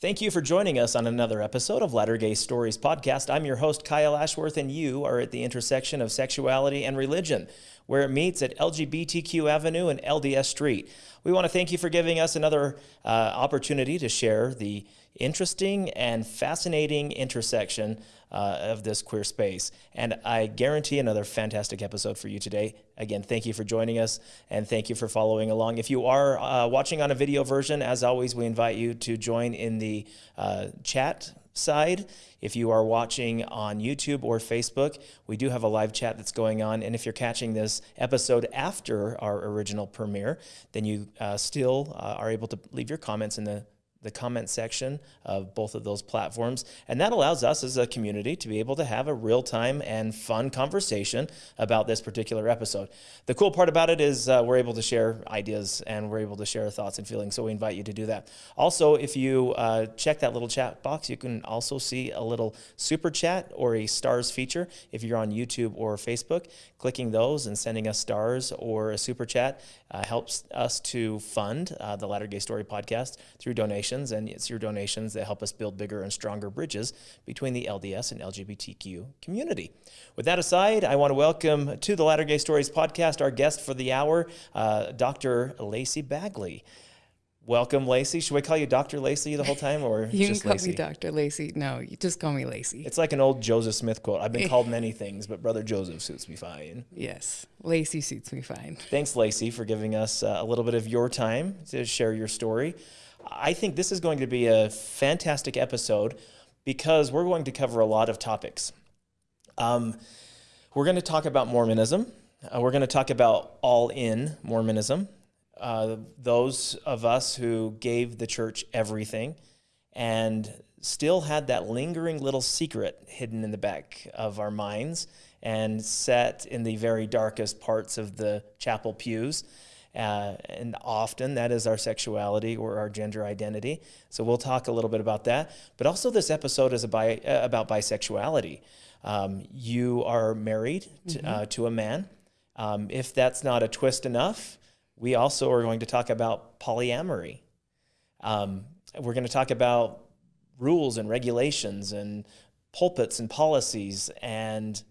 Thank you for joining us on another episode of Latter Gay Stories podcast. I'm your host, Kyle Ashworth, and you are at the intersection of sexuality and religion, where it meets at LGBTQ Avenue and LDS Street. We want to thank you for giving us another uh, opportunity to share the interesting and fascinating intersection uh, of this queer space. And I guarantee another fantastic episode for you today. Again, thank you for joining us and thank you for following along. If you are uh, watching on a video version, as always, we invite you to join in the uh, chat side. If you are watching on YouTube or Facebook, we do have a live chat that's going on. And if you're catching this episode after our original premiere, then you uh, still uh, are able to leave your comments in the the comment section of both of those platforms. And that allows us as a community to be able to have a real time and fun conversation about this particular episode. The cool part about it is uh, we're able to share ideas and we're able to share thoughts and feelings. So we invite you to do that. Also, if you uh, check that little chat box, you can also see a little super chat or a stars feature if you're on YouTube or Facebook. Clicking those and sending us stars or a super chat uh, helps us to fund uh, the Latter Gay Story podcast through donations, and it's your donations that help us build bigger and stronger bridges between the LDS and LGBTQ community. With that aside, I want to welcome to the Latter Gay Stories podcast our guest for the hour, uh, Dr. Lacey Bagley. Welcome, Lacey. Should we call you Dr. Lacey the whole time, or you just can call Lacey? me Dr. Lacey. No, you just call me Lacey. It's like an old Joseph Smith quote. I've been called many things, but Brother Joseph suits me fine. yes, Lacey suits me fine. Thanks, Lacey, for giving us uh, a little bit of your time to share your story. I think this is going to be a fantastic episode because we're going to cover a lot of topics. Um, we're going to talk about Mormonism. Uh, we're going to talk about all in Mormonism. Uh, those of us who gave the church everything and still had that lingering little secret hidden in the back of our minds and set in the very darkest parts of the chapel pews. Uh, and often that is our sexuality or our gender identity. So we'll talk a little bit about that. But also, this episode is about, uh, about bisexuality. Um, you are married to, uh, to a man. Um, if that's not a twist enough, we also are going to talk about polyamory. Um, we're going to talk about rules and regulations and pulpits and policies and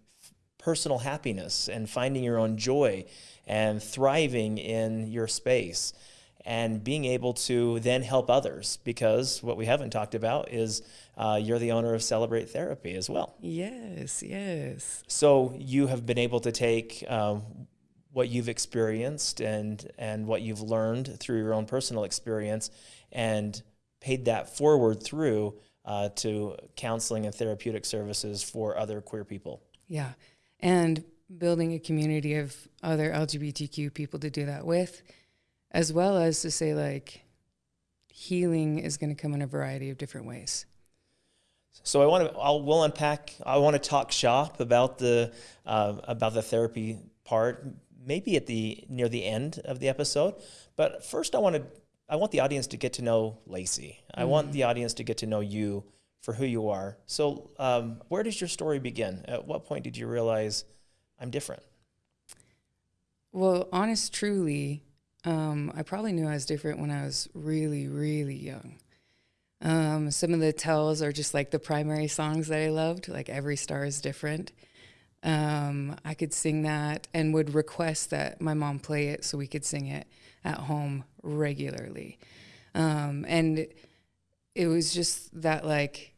personal happiness and finding your own joy and thriving in your space and being able to then help others because what we haven't talked about is uh, you're the owner of Celebrate Therapy as well. Yes, yes. So you have been able to take um, what you've experienced and and what you've learned through your own personal experience and paid that forward through uh, to counseling and therapeutic services for other queer people. Yeah. And building a community of other LGBTQ people to do that with, as well as to say, like, healing is going to come in a variety of different ways. So I want to I'll we'll unpack I want to talk shop about the uh, about the therapy part maybe at the near the end of the episode. But first, I want to I want the audience to get to know Lacey. I want the audience to get to know you for who you are. So, um, where does your story begin? At what point did you realize I'm different? Well, honest, truly, um, I probably knew I was different when I was really, really young. Um, some of the tells are just like the primary songs that I loved, like Every Star is Different. Um, I could sing that and would request that my mom play it so we could sing it at home regularly. Um, and it was just that, like,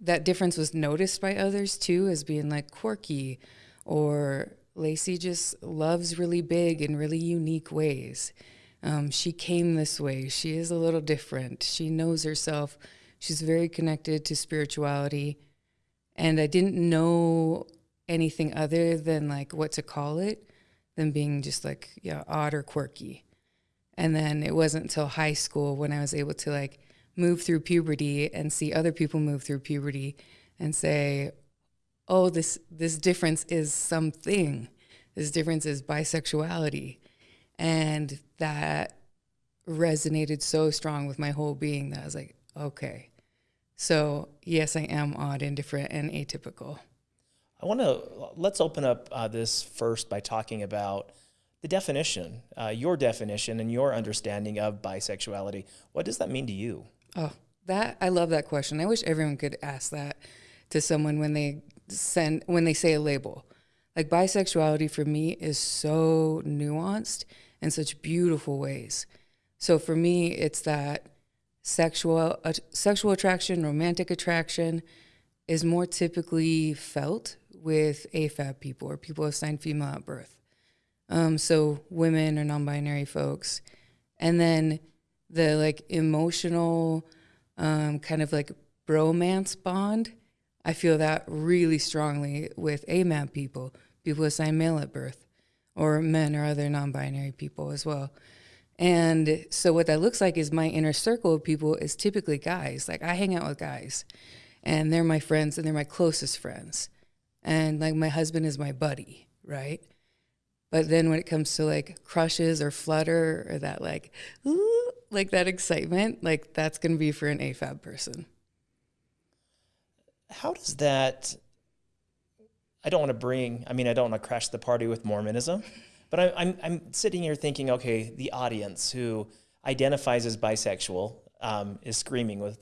that difference was noticed by others too as being like quirky or Lacey just loves really big and really unique ways. Um, she came this way. She is a little different. She knows herself. She's very connected to spirituality. And I didn't know anything other than like what to call it than being just like, yeah, odd or quirky. And then it wasn't until high school when I was able to like move through puberty and see other people move through puberty and say, oh, this this difference is something. This difference is bisexuality. And that resonated so strong with my whole being that I was like, okay. So yes, I am odd and different and atypical. I want to let's open up uh, this first by talking about the definition, uh, your definition and your understanding of bisexuality. What does that mean to you? Oh, that I love that question. I wish everyone could ask that to someone when they send when they say a label. Like bisexuality for me is so nuanced in such beautiful ways. So for me, it's that sexual uh, sexual attraction, romantic attraction, is more typically felt with AFAB people or people assigned female at birth. Um, so women or non-binary folks, and then the like emotional um, kind of like bromance bond. I feel that really strongly with AMAB people, people assigned male at birth, or men or other non-binary people as well. And so what that looks like is my inner circle of people is typically guys. Like I hang out with guys, and they're my friends and they're my closest friends. And like my husband is my buddy, right? But then when it comes to like crushes or flutter or that like, ooh, like that excitement, like that's to be for an AFAB person. How does that? I don't want to bring. I mean, I don't want to crash the party with Mormonism, but I, I'm I'm sitting here thinking, okay, the audience who identifies as bisexual um, is screaming with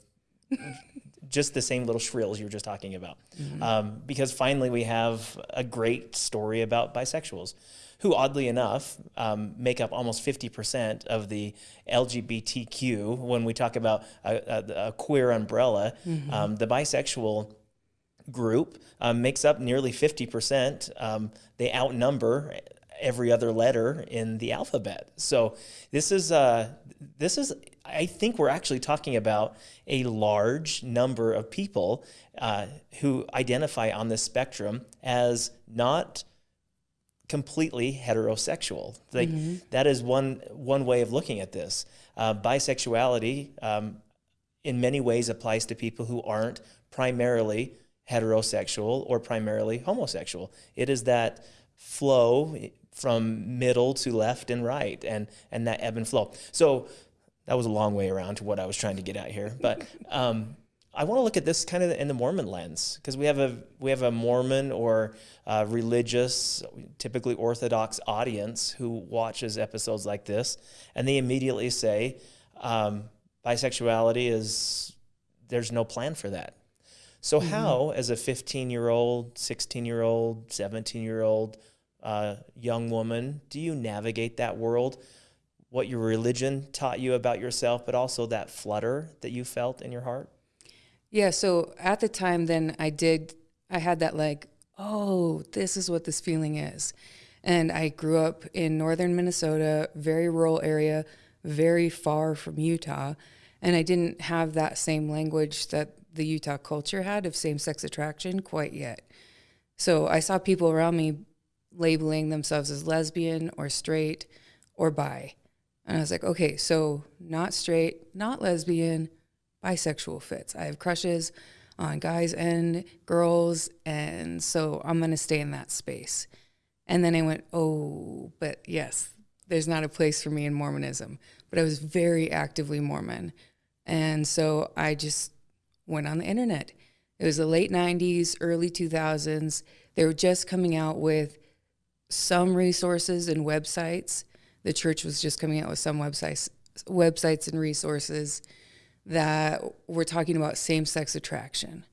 just the same little shrills you were just talking about, mm-hmm. um, because finally we have a great story about bisexuals who oddly enough um, make up almost 50% of the LGBTQ when we talk about a, a, a queer umbrella. Mm-hmm. Um, the bisexual group um, makes up nearly 50%. Um, they outnumber every other letter in the alphabet. So this is uh, this is I think we're actually talking about a large number of people uh, who identify on this spectrum as not completely heterosexual. Like mm-hmm. that is one one way of looking at this. Uh, bisexuality, um, in many ways, applies to people who aren't primarily heterosexual or primarily homosexual. It is that flow from middle to left and right, and and that ebb and flow. So that was a long way around to what I was trying to get at here, but. Um, I want to look at this kind of in the Mormon lens because we have a we have a Mormon or uh, religious, typically Orthodox audience who watches episodes like this, and they immediately say, um, bisexuality is there's no plan for that. So mm-hmm. how, as a 15 year old, 16 year old, 17 year old uh, young woman, do you navigate that world? What your religion taught you about yourself, but also that flutter that you felt in your heart. Yeah, so at the time then I did I had that like, oh, this is what this feeling is. And I grew up in northern Minnesota, very rural area, very far from Utah, and I didn't have that same language that the Utah culture had of same-sex attraction quite yet. So I saw people around me labeling themselves as lesbian or straight or bi. And I was like, okay, so not straight, not lesbian, bisexual fits. I have crushes on guys and girls, and so I'm going to stay in that space. And then I went, oh, but yes, there's not a place for me in Mormonism. But I was very actively Mormon. And so I just went on the internet. It was the late 90s, early 2000s. They were just coming out with some resources and websites. The church was just coming out with some websites, websites and resources that we're talking about same sex attraction,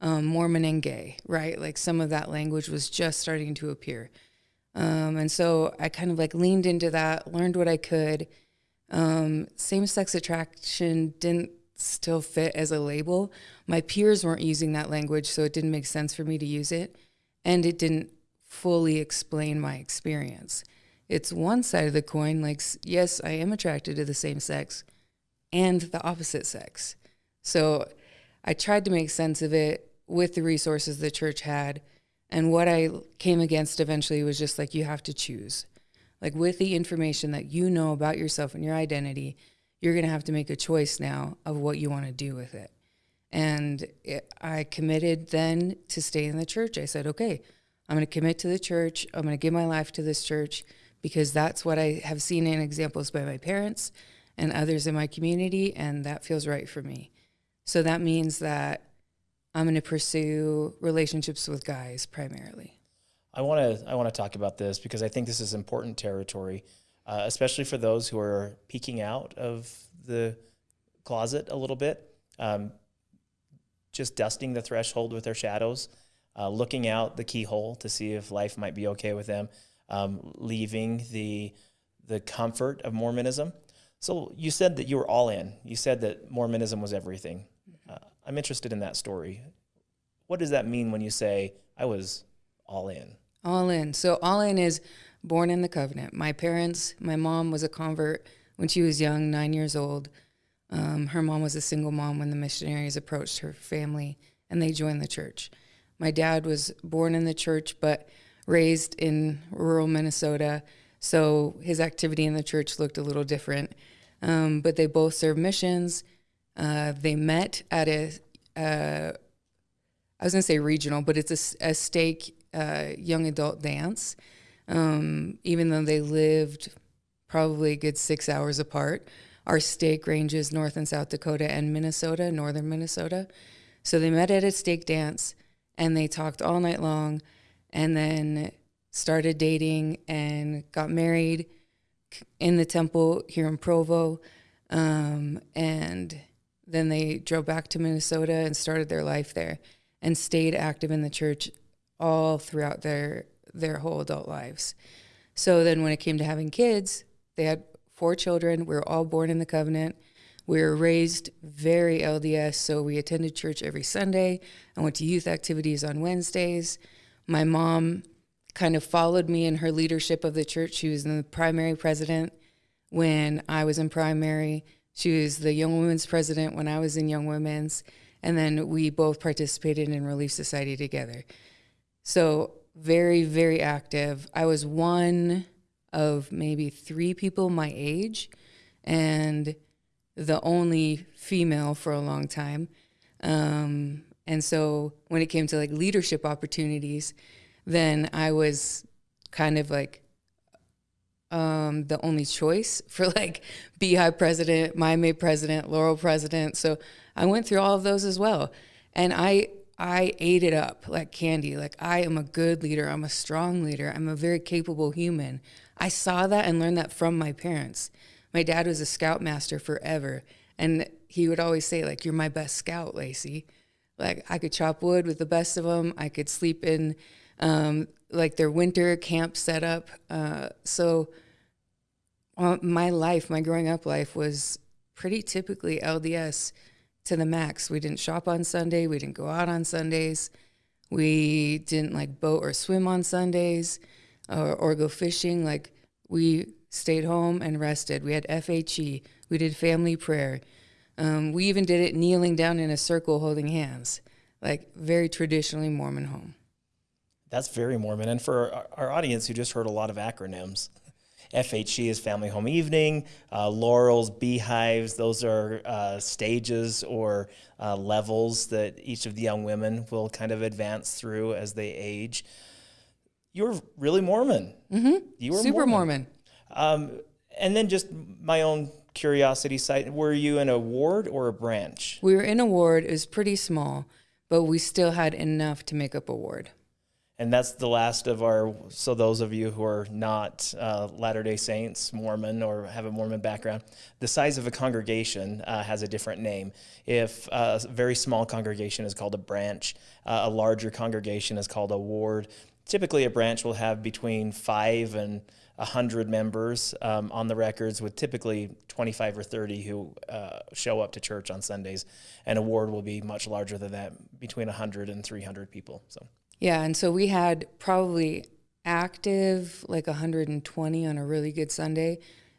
um, Mormon and gay, right? Like some of that language was just starting to appear. Um, and so I kind of like leaned into that, learned what I could. Um, same sex attraction didn't still fit as a label. My peers weren't using that language, so it didn't make sense for me to use it. And it didn't fully explain my experience. It's one side of the coin, like, yes, I am attracted to the same sex, and the opposite sex. So I tried to make sense of it with the resources the church had. And what I came against eventually was just like, you have to choose. Like, with the information that you know about yourself and your identity, you're going to have to make a choice now of what you want to do with it. And it, I committed then to stay in the church. I said, okay, I'm going to commit to the church. I'm going to give my life to this church because that's what I have seen in examples by my parents and others in my community, and that feels right for me. So that means that I'm going to pursue relationships with guys primarily. I want to I want to talk about this because I think this is important territory, uh, especially for those who are peeking out of the closet a little bit. um, just dusting the threshold with their shadows, uh, looking out the keyhole to see if life might be okay with them, um, leaving the the comfort of Mormonism. So you said that you were all in. You said that Mormonism was everything. Uh, I'm interested in that story. What does that mean when you say I was all in? All in. So all in is born in the covenant. My parents, my mom was a convert when she was young, nine years old. Um, her mom was a single mom when the missionaries approached her family and they joined the church. My dad was born in the church but raised in rural Minnesota, so his activity in the church looked a little different. Um, but they both served missions. Uh, they met at a, uh, I was going to say regional, but it's a, a stake uh, young adult dance. Um, even though they lived probably a good six hours apart, our stake ranges North and South Dakota and Minnesota, northern Minnesota. So they met at a stake dance and they talked all night long and then started dating and got married in the temple here in Provo. Um, and then they drove back to Minnesota and started their life there and stayed active in the church all throughout their their whole adult lives. So then when it came to having kids, they had four children. We were all born in the covenant. We were raised very LDS, so we attended church every Sunday. I went to youth activities on Wednesdays. My mom kind of followed me in her leadership of the church. She was in the primary president when I was in primary. She was the young women's president when I was in young women's. And then we both participated in Relief Society together. So, very, very active. I was one of maybe three people my age and the only female for a long time. Um, and so, when it came to like leadership opportunities, then I was kind of like um, the only choice for like Beehive president, May president, Laurel president. So I went through all of those as well. And I I ate it up like candy. Like I am a good leader. I'm a strong leader. I'm a very capable human. I saw that and learned that from my parents. My dad was a scoutmaster forever. And he would always say, like, you're my best scout, Lacey. Like I could chop wood with the best of them. I could sleep in um, like their winter camp setup. Uh, so uh, my life, my growing up life was pretty typically LDS to the max. We didn't shop on Sunday. We didn't go out on Sundays. We didn't like boat or swim on Sundays or, or go fishing. Like we stayed home and rested. We had FHE. We did family prayer. Um, we even did it kneeling down in a circle holding hands, like very traditionally Mormon home. That's very Mormon. And for our, our audience who just heard a lot of acronyms, FHE is Family Home Evening, uh, Laurels, Beehives, those are uh, stages or uh, levels that each of the young women will kind of advance through as they age. You're really Mormon. Mm-hmm. You were super Mormon. Mormon. Um, and then just my own curiosity site, were you in a ward or a branch? We were in a ward. It was pretty small, but we still had enough to make up a ward and that's the last of our. So those of you who are not uh, Latter Day Saints, Mormon, or have a Mormon background, the size of a congregation uh, has a different name. If a very small congregation is called a branch, uh, a larger congregation is called a ward. Typically, a branch will have between five and a 100 members um, on the records, with typically 25 or 30 who uh, show up to church on Sundays. And a ward will be much larger than that, between 100 and 300 people. So. Yeah, and so we had probably active like 120 on a really good Sunday.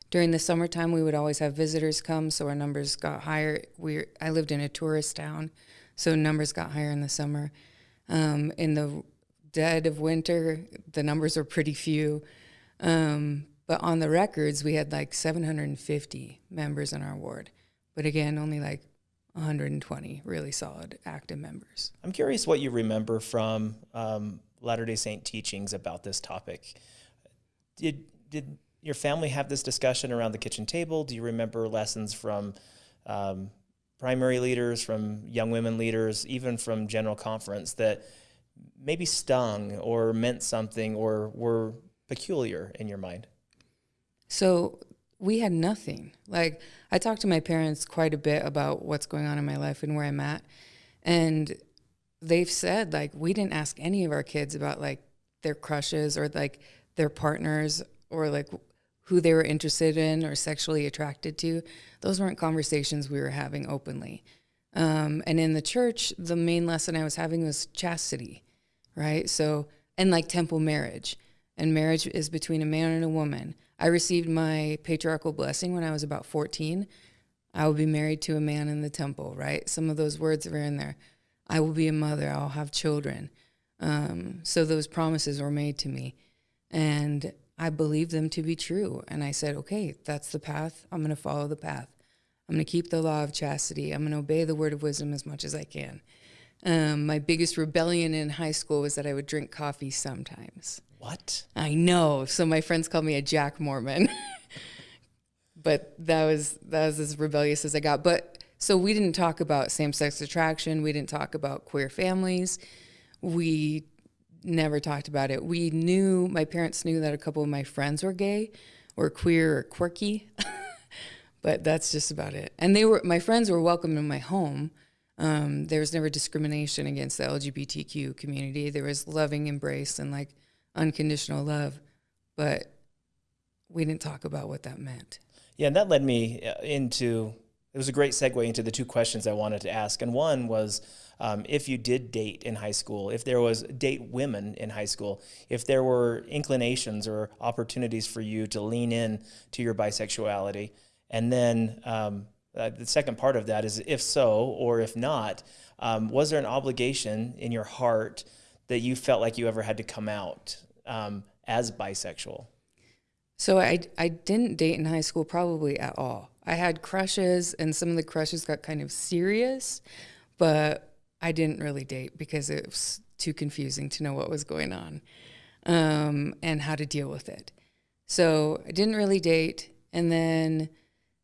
During the summertime, we would always have visitors come, so our numbers got higher. We I lived in a tourist town, so numbers got higher in the summer. Um, in the dead of winter, the numbers were pretty few. Um, but on the records, we had like 750 members in our ward. But again, only like 120 really solid active members. I'm curious what you remember from um, Latter Day Saint teachings about this topic. Did did your family have this discussion around the kitchen table? Do you remember lessons from um, primary leaders, from young women leaders, even from general conference that maybe stung or meant something or were peculiar in your mind? So we had nothing. Like I talked to my parents quite a bit about what's going on in my life and where I'm at. And they've said like we didn't ask any of our kids about like their crushes or like their partners or like who they were interested in or sexually attracted to. Those weren't conversations we were having openly. Um, and in the church, the main lesson I was having was chastity, right? So, and like temple marriage. And marriage is between a man and a woman. I received my patriarchal blessing when I was about 14. I will be married to a man in the temple, right? Some of those words are in there. I will be a mother, I'll have children. Um, so those promises were made to me. And I believed them to be true. And I said, okay, that's the path. I'm going to follow the path. I'm going to keep the law of chastity. I'm going to obey the word of wisdom as much as I can. Um, my biggest rebellion in high school was that I would drink coffee sometimes. What? I know. So my friends called me a Jack Mormon. but that was that was as rebellious as I got. But so we didn't talk about same-sex attraction. We didn't talk about queer families. We never talked about it. We knew my parents knew that a couple of my friends were gay or queer or quirky. but that's just about it. And they were my friends were welcome in my home. Um, there was never discrimination against the LGBTQ community. There was loving embrace and like unconditional love, but we didn't talk about what that meant. Yeah, and that led me uh, into it was a great segue into the two questions I wanted to ask. And one was um, if you did date in high school, if there was date women in high school, if there were inclinations or opportunities for you to lean in to your bisexuality. And then um, uh, the second part of that is if so, or if not, um, was there an obligation in your heart that you felt like you ever had to come out um, as bisexual? So I, I didn't date in high school probably at all. I had crushes, and some of the crushes got kind of serious, but I didn't really date because it was too confusing to know what was going on um, and how to deal with it. So I didn't really date, and then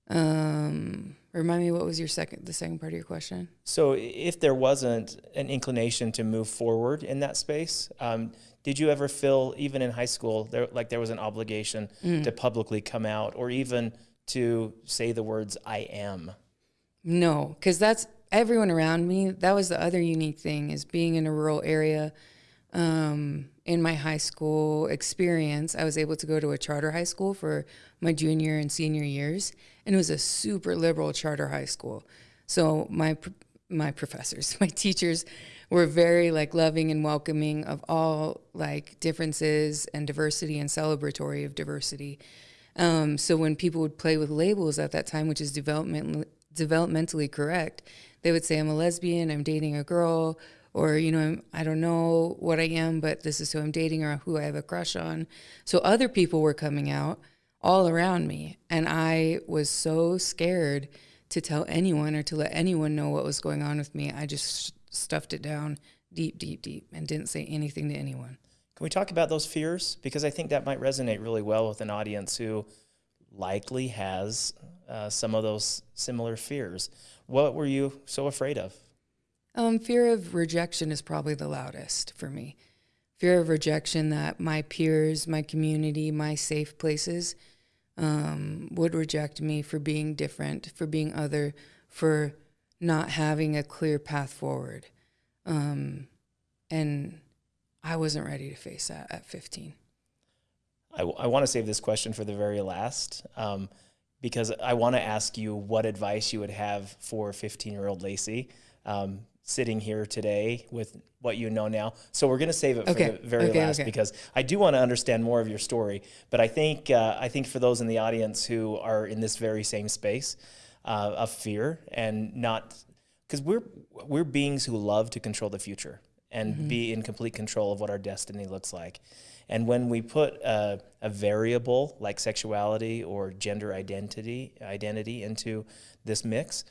um, remind me what was your second the second part of your question. So if there wasn't an inclination to move forward in that space, um, did you ever feel, even in high school, there, like there was an obligation mm. to publicly come out or even to say the words, I am? No, because that's everyone around me. That was the other unique thing is being in a rural area. Um, in my high school experience, I was able to go to a charter high school for my junior and senior years, and it was a super liberal charter high school. So my my professors, my teachers were very like loving and welcoming of all like differences and diversity and celebratory of diversity. Um, so when people would play with labels at that time, which is development developmentally correct, they would say, "I'm a lesbian. I'm dating a girl." Or, you know, I'm, don't know what I am, but this is who I'm dating or who I have a crush on. So other people were coming out all around me. And I was so scared to tell anyone or to let anyone know what was going on with me. I just stuffed it down deep, deep, deep and didn't say anything to anyone. Can we talk about those fears? Because I think that might resonate really well with an audience who likely has uh, some of those similar fears. What were you so afraid of? Um, fear of rejection is probably the loudest for me. Fear of rejection that my peers, my community, my safe places um, would reject me for being different, for being other, for not having a clear path forward. Um, and I wasn't ready to face that at 15. I, I want to save this question for the very last um, because I want to ask you what advice you would have for 15 year old Lacey um, sitting here today with what you know now. So we're going to save it okay. for the very okay, last okay. because I do want to understand more of your story. But I think uh, I think for those in the audience who are in this very same space uh, of fear and not because we're we're beings who love to control the future and mm-hmm. be in complete control of what our destiny looks like. And when we put a, a, variable like sexuality or gender identity identity into this mix,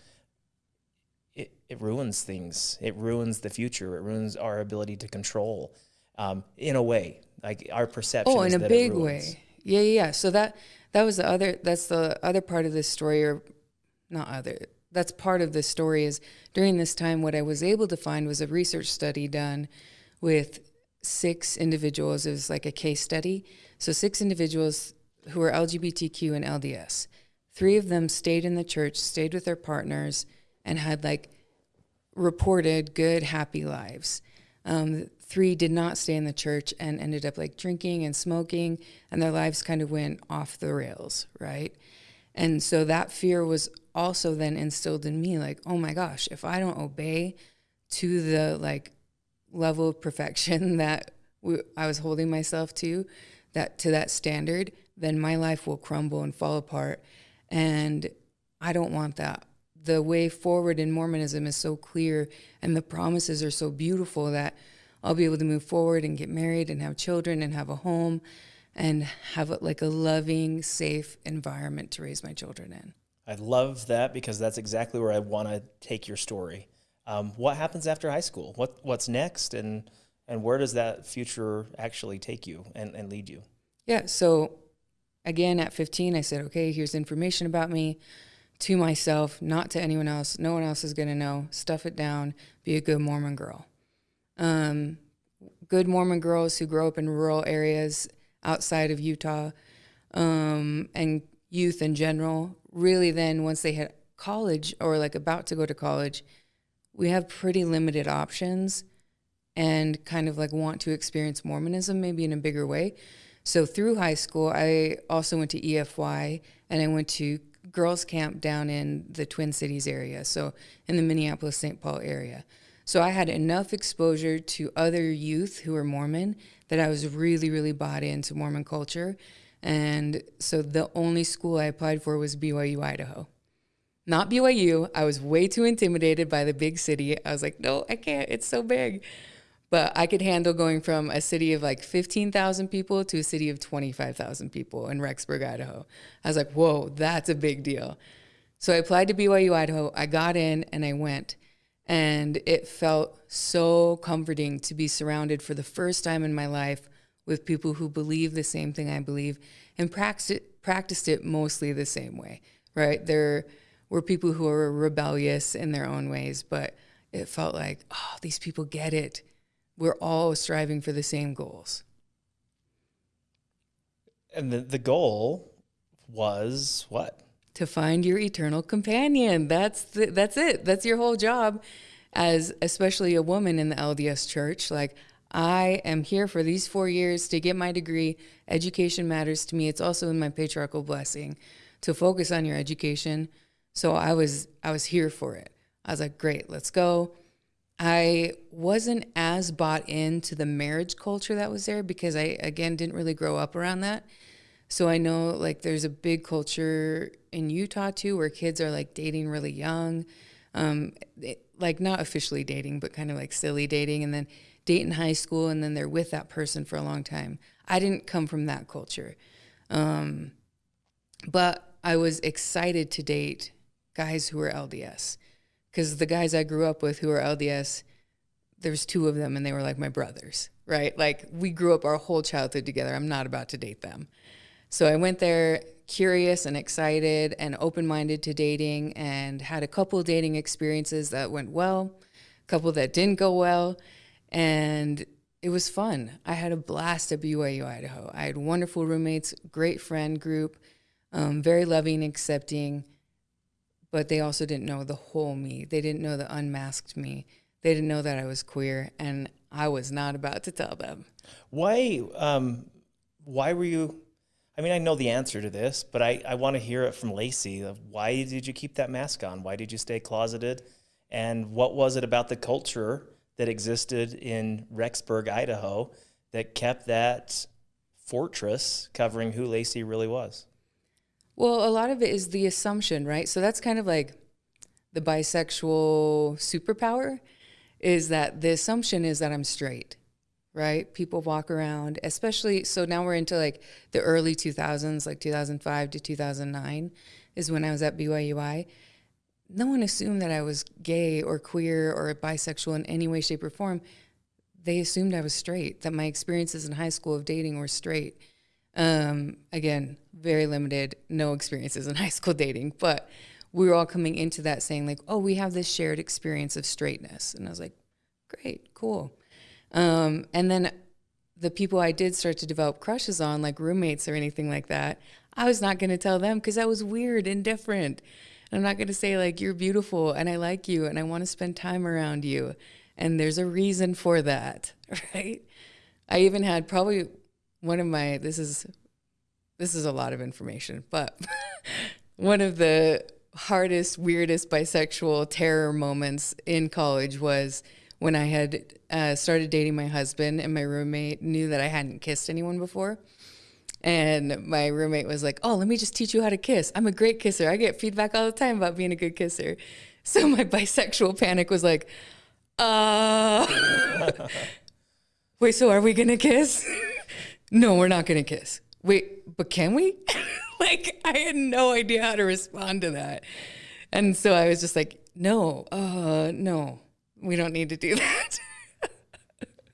it, it ruins things. It ruins the future. It ruins our ability to control um, in a way, like our perception. Oh, in a big way. Yeah, yeah. So that that was the other. That's the other part of this story, or not other that's part of the story is during this time what i was able to find was a research study done with six individuals it was like a case study so six individuals who were lgbtq and lds three of them stayed in the church, stayed with their partners, and had like reported good, happy lives. Um, three did not stay in the church and ended up like drinking and smoking, and their lives kind of went off the rails, right? And so that fear was also then instilled in me like, oh my gosh, if I don't obey to the like level of perfection that I was holding myself to, that to that standard, then my life will crumble and fall apart. And I don't want that. The way forward in Mormonism is so clear and the promises are so beautiful that I'll be able to move forward and get married and have children and have a home and have a, like a loving, safe environment to raise my children in. I love that because that's exactly where I want to take your story. Um, what happens after high school? What what's next, and and where does that future actually take you and, and lead you? Yeah. So again, at 15, I said, okay, here's information about me to myself, not to anyone else. No one else is going to know. Stuff it down. Be a good Mormon girl. Um, good Mormon girls who grow up in rural areas outside of Utah um, and youth in general, really then once they hit college or like about to go to college, we have pretty limited options and kind of like want to experience Mormonism maybe in a bigger way. So through high school, I also went to EFY and I went to girls' camp down in the Twin Cities area, so in the Minneapolis St. Paul area. So I had enough exposure to other youth who were Mormon that I was really, really bought into Mormon culture. And so the only school I applied for was BYU, Idaho. Not BYU. I was way too intimidated by the big city. I was like, no, I can't. It's so big. But I could handle going from a city of like 15,000 people to a city of 25,000 people in Rexburg, Idaho. I was like, whoa, that's a big deal. So I applied to BYU, Idaho. I got in and I went. And it felt so comforting to be surrounded for the first time in my life with people who believe the same thing I believe and practiced it, practiced it mostly the same way, right? There were people who were rebellious in their own ways, but it felt like, oh, these people get it. We're all striving for the same goals. And the, the goal was what? To find your eternal companion. That's the, that's it. That's your whole job as especially a woman in the LDS church. Like I am here for these 4 years to get my degree. Education matters to me. It's also in my patriarchal blessing to focus on your education so I was I was here for it. I was like, great, let's go. I wasn't as bought into the marriage culture that was there because I again didn't really grow up around that. So I know like there's a big culture in Utah too where kids are like dating really young. Um, it, like not officially dating, but kind of like silly dating and then date in high school and then they're with that person for a long time. I didn't come from that culture. Um, but I was excited to date guys who were LDS. Because the guys I grew up with who were LDS, there's two of them and they were like my brothers, right? Like we grew up our whole childhood together. I'm not about to date them. So I went there curious and excited and open minded to dating and had a couple dating experiences that went well, a couple that didn't go well. And it was fun. I had a blast at BYU, Idaho. I had wonderful roommates, great friend group, um, very loving, accepting but they also didn't know the whole me. They didn't know the unmasked me. They didn't know that I was queer, and I was not about to tell them. Why? Um, why were you? I mean, I know the answer to this, but I, I want to hear it from Lacey. Why did you keep that mask on? Why did you stay closeted? And what was it about the culture that existed in Rexburg, Idaho, that kept that fortress covering who Lacey really was? Well, a lot of it is the assumption, right? So that's kind of like the bisexual superpower is that the assumption is that I'm straight, right? People walk around, especially so now we're into like the early 2000s, like 2005 to 2009 is when I was at BYUI. No one assumed that I was gay or queer or bisexual in any way, shape, or form. They assumed I was straight, that my experiences in high school of dating were straight. Um, again, very limited, no experiences in high school dating, but we were all coming into that saying like, oh, we have this shared experience of straightness. And I was like, great, cool. Um, and then the people I did start to develop crushes on, like roommates or anything like that, I was not going to tell them because that was weird and different. And I'm not going to say, like, you're beautiful and I like you and I want to spend time around you. And there's a reason for that, right? I even had probably one of my, this is, this is a lot of information, but one of the hardest, weirdest bisexual terror moments in college was when I had uh, started dating my husband and my roommate knew that I hadn't kissed anyone before. And my roommate was like, Oh, let me just teach you how to kiss. I'm a great kisser. I get feedback all the time about being a good kisser. So my bisexual panic was like, Uh, wait, so are we going to kiss? No, we're not going to kiss. Wait, but can we? like, I had no idea how to respond to that. And so I was just like, No, uh, no, we don't need to do that.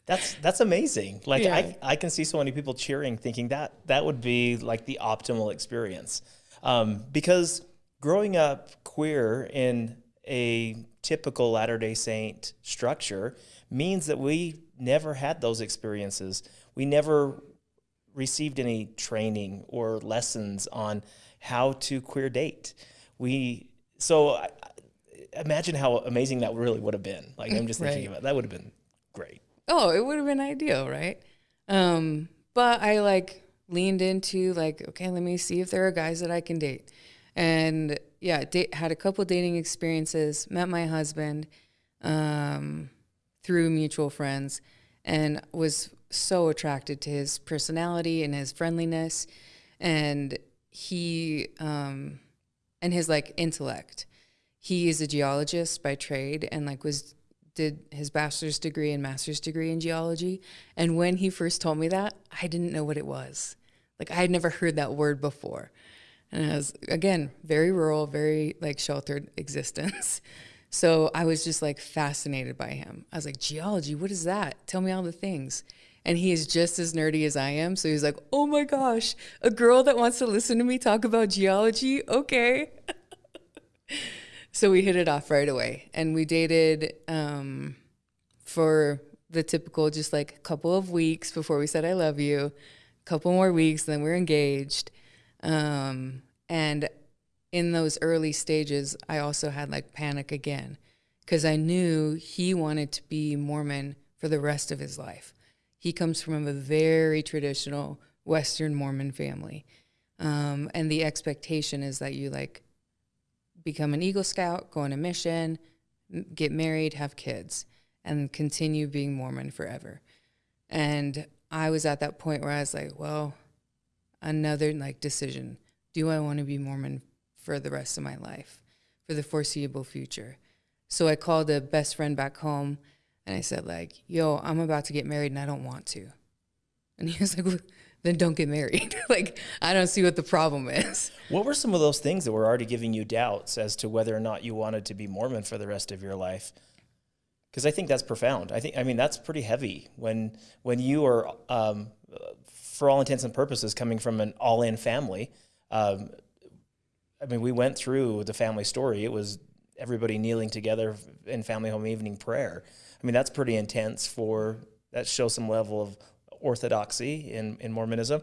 That's that's amazing. Like Yeah. I, I can see so many people cheering, thinking that that would be like the optimal experience. Um, because growing up queer in a typical Latter Day Saint structure means that we never had those experiences. We never received any training or lessons on how to queer date. We so I, imagine how amazing that really would have been. Like I'm just thinking Right. about that would have been great. oh, it would have been ideal, right? Um, but I like leaned into like, okay, let me see if there are guys that I can date. And yeah, date, had a couple dating experiences, met my husband um, through mutual friends, and was so attracted to his personality and his friendliness, and he um, and his like intellect. He is a geologist by trade, and like was did his bachelor's degree and master's degree in geology. And when he first told me that, I didn't know what it was. Like I had never heard that word before. And I was again very rural, very like sheltered existence. So I was just like fascinated by him. I was like, geology, what is that? Tell me all the things. And he is just as nerdy as I am. So he's like, oh my gosh, a girl that wants to listen to me talk about geology? Okay. so we hit it off right away. And we dated um, for the typical just like a couple of weeks before we said I love you, a couple more weeks, then we're engaged. Um, and in those early stages, I also had like panic again because I knew he wanted to be Mormon for the rest of his life. He comes from a very traditional Western Mormon family. Um, and the expectation is that you like become an Eagle Scout, go on a mission, get married, have kids, and continue being Mormon forever. And I was at that point where I was like, well, another like decision. Do I want to be Mormon for the rest of my life, for the foreseeable future? So I called a best friend back home and I said, like, yo, I'm about to get married and I don't want to. And he was like, well, then don't get married. like, I don't see what the problem is. What were some of those things that were already giving you doubts as to whether or not you wanted to be Mormon for the rest of your life? Because I think that's profound. I think I mean that's pretty heavy when when you are, um, for all intents and purposes, coming from an all-in family. Um, I mean, we went through the family story. It was everybody kneeling together in family home evening prayer. I mean, that's pretty intense for that shows some level of orthodoxy in, in Mormonism.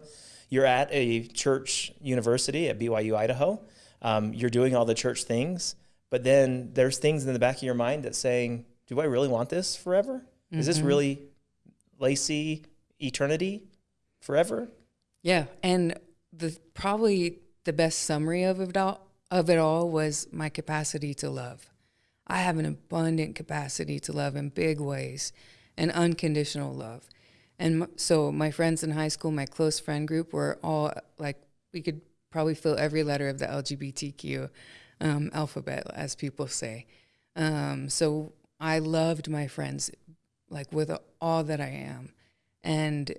You're at a church university at BYU, Idaho. Um, you're doing all the church things, but then there's things in the back of your mind that's saying, do I really want this forever? Is this really Lacey eternity forever? Yeah, and the probably the best summary of it all of it all was my capacity to love. I have an abundant capacity to love in big ways, and unconditional love. And so my friends in high school, my close friend group, were all like we could probably fill every letter of the LGBTQ um, alphabet, as people say. Um, so I loved my friends like with all that I am, and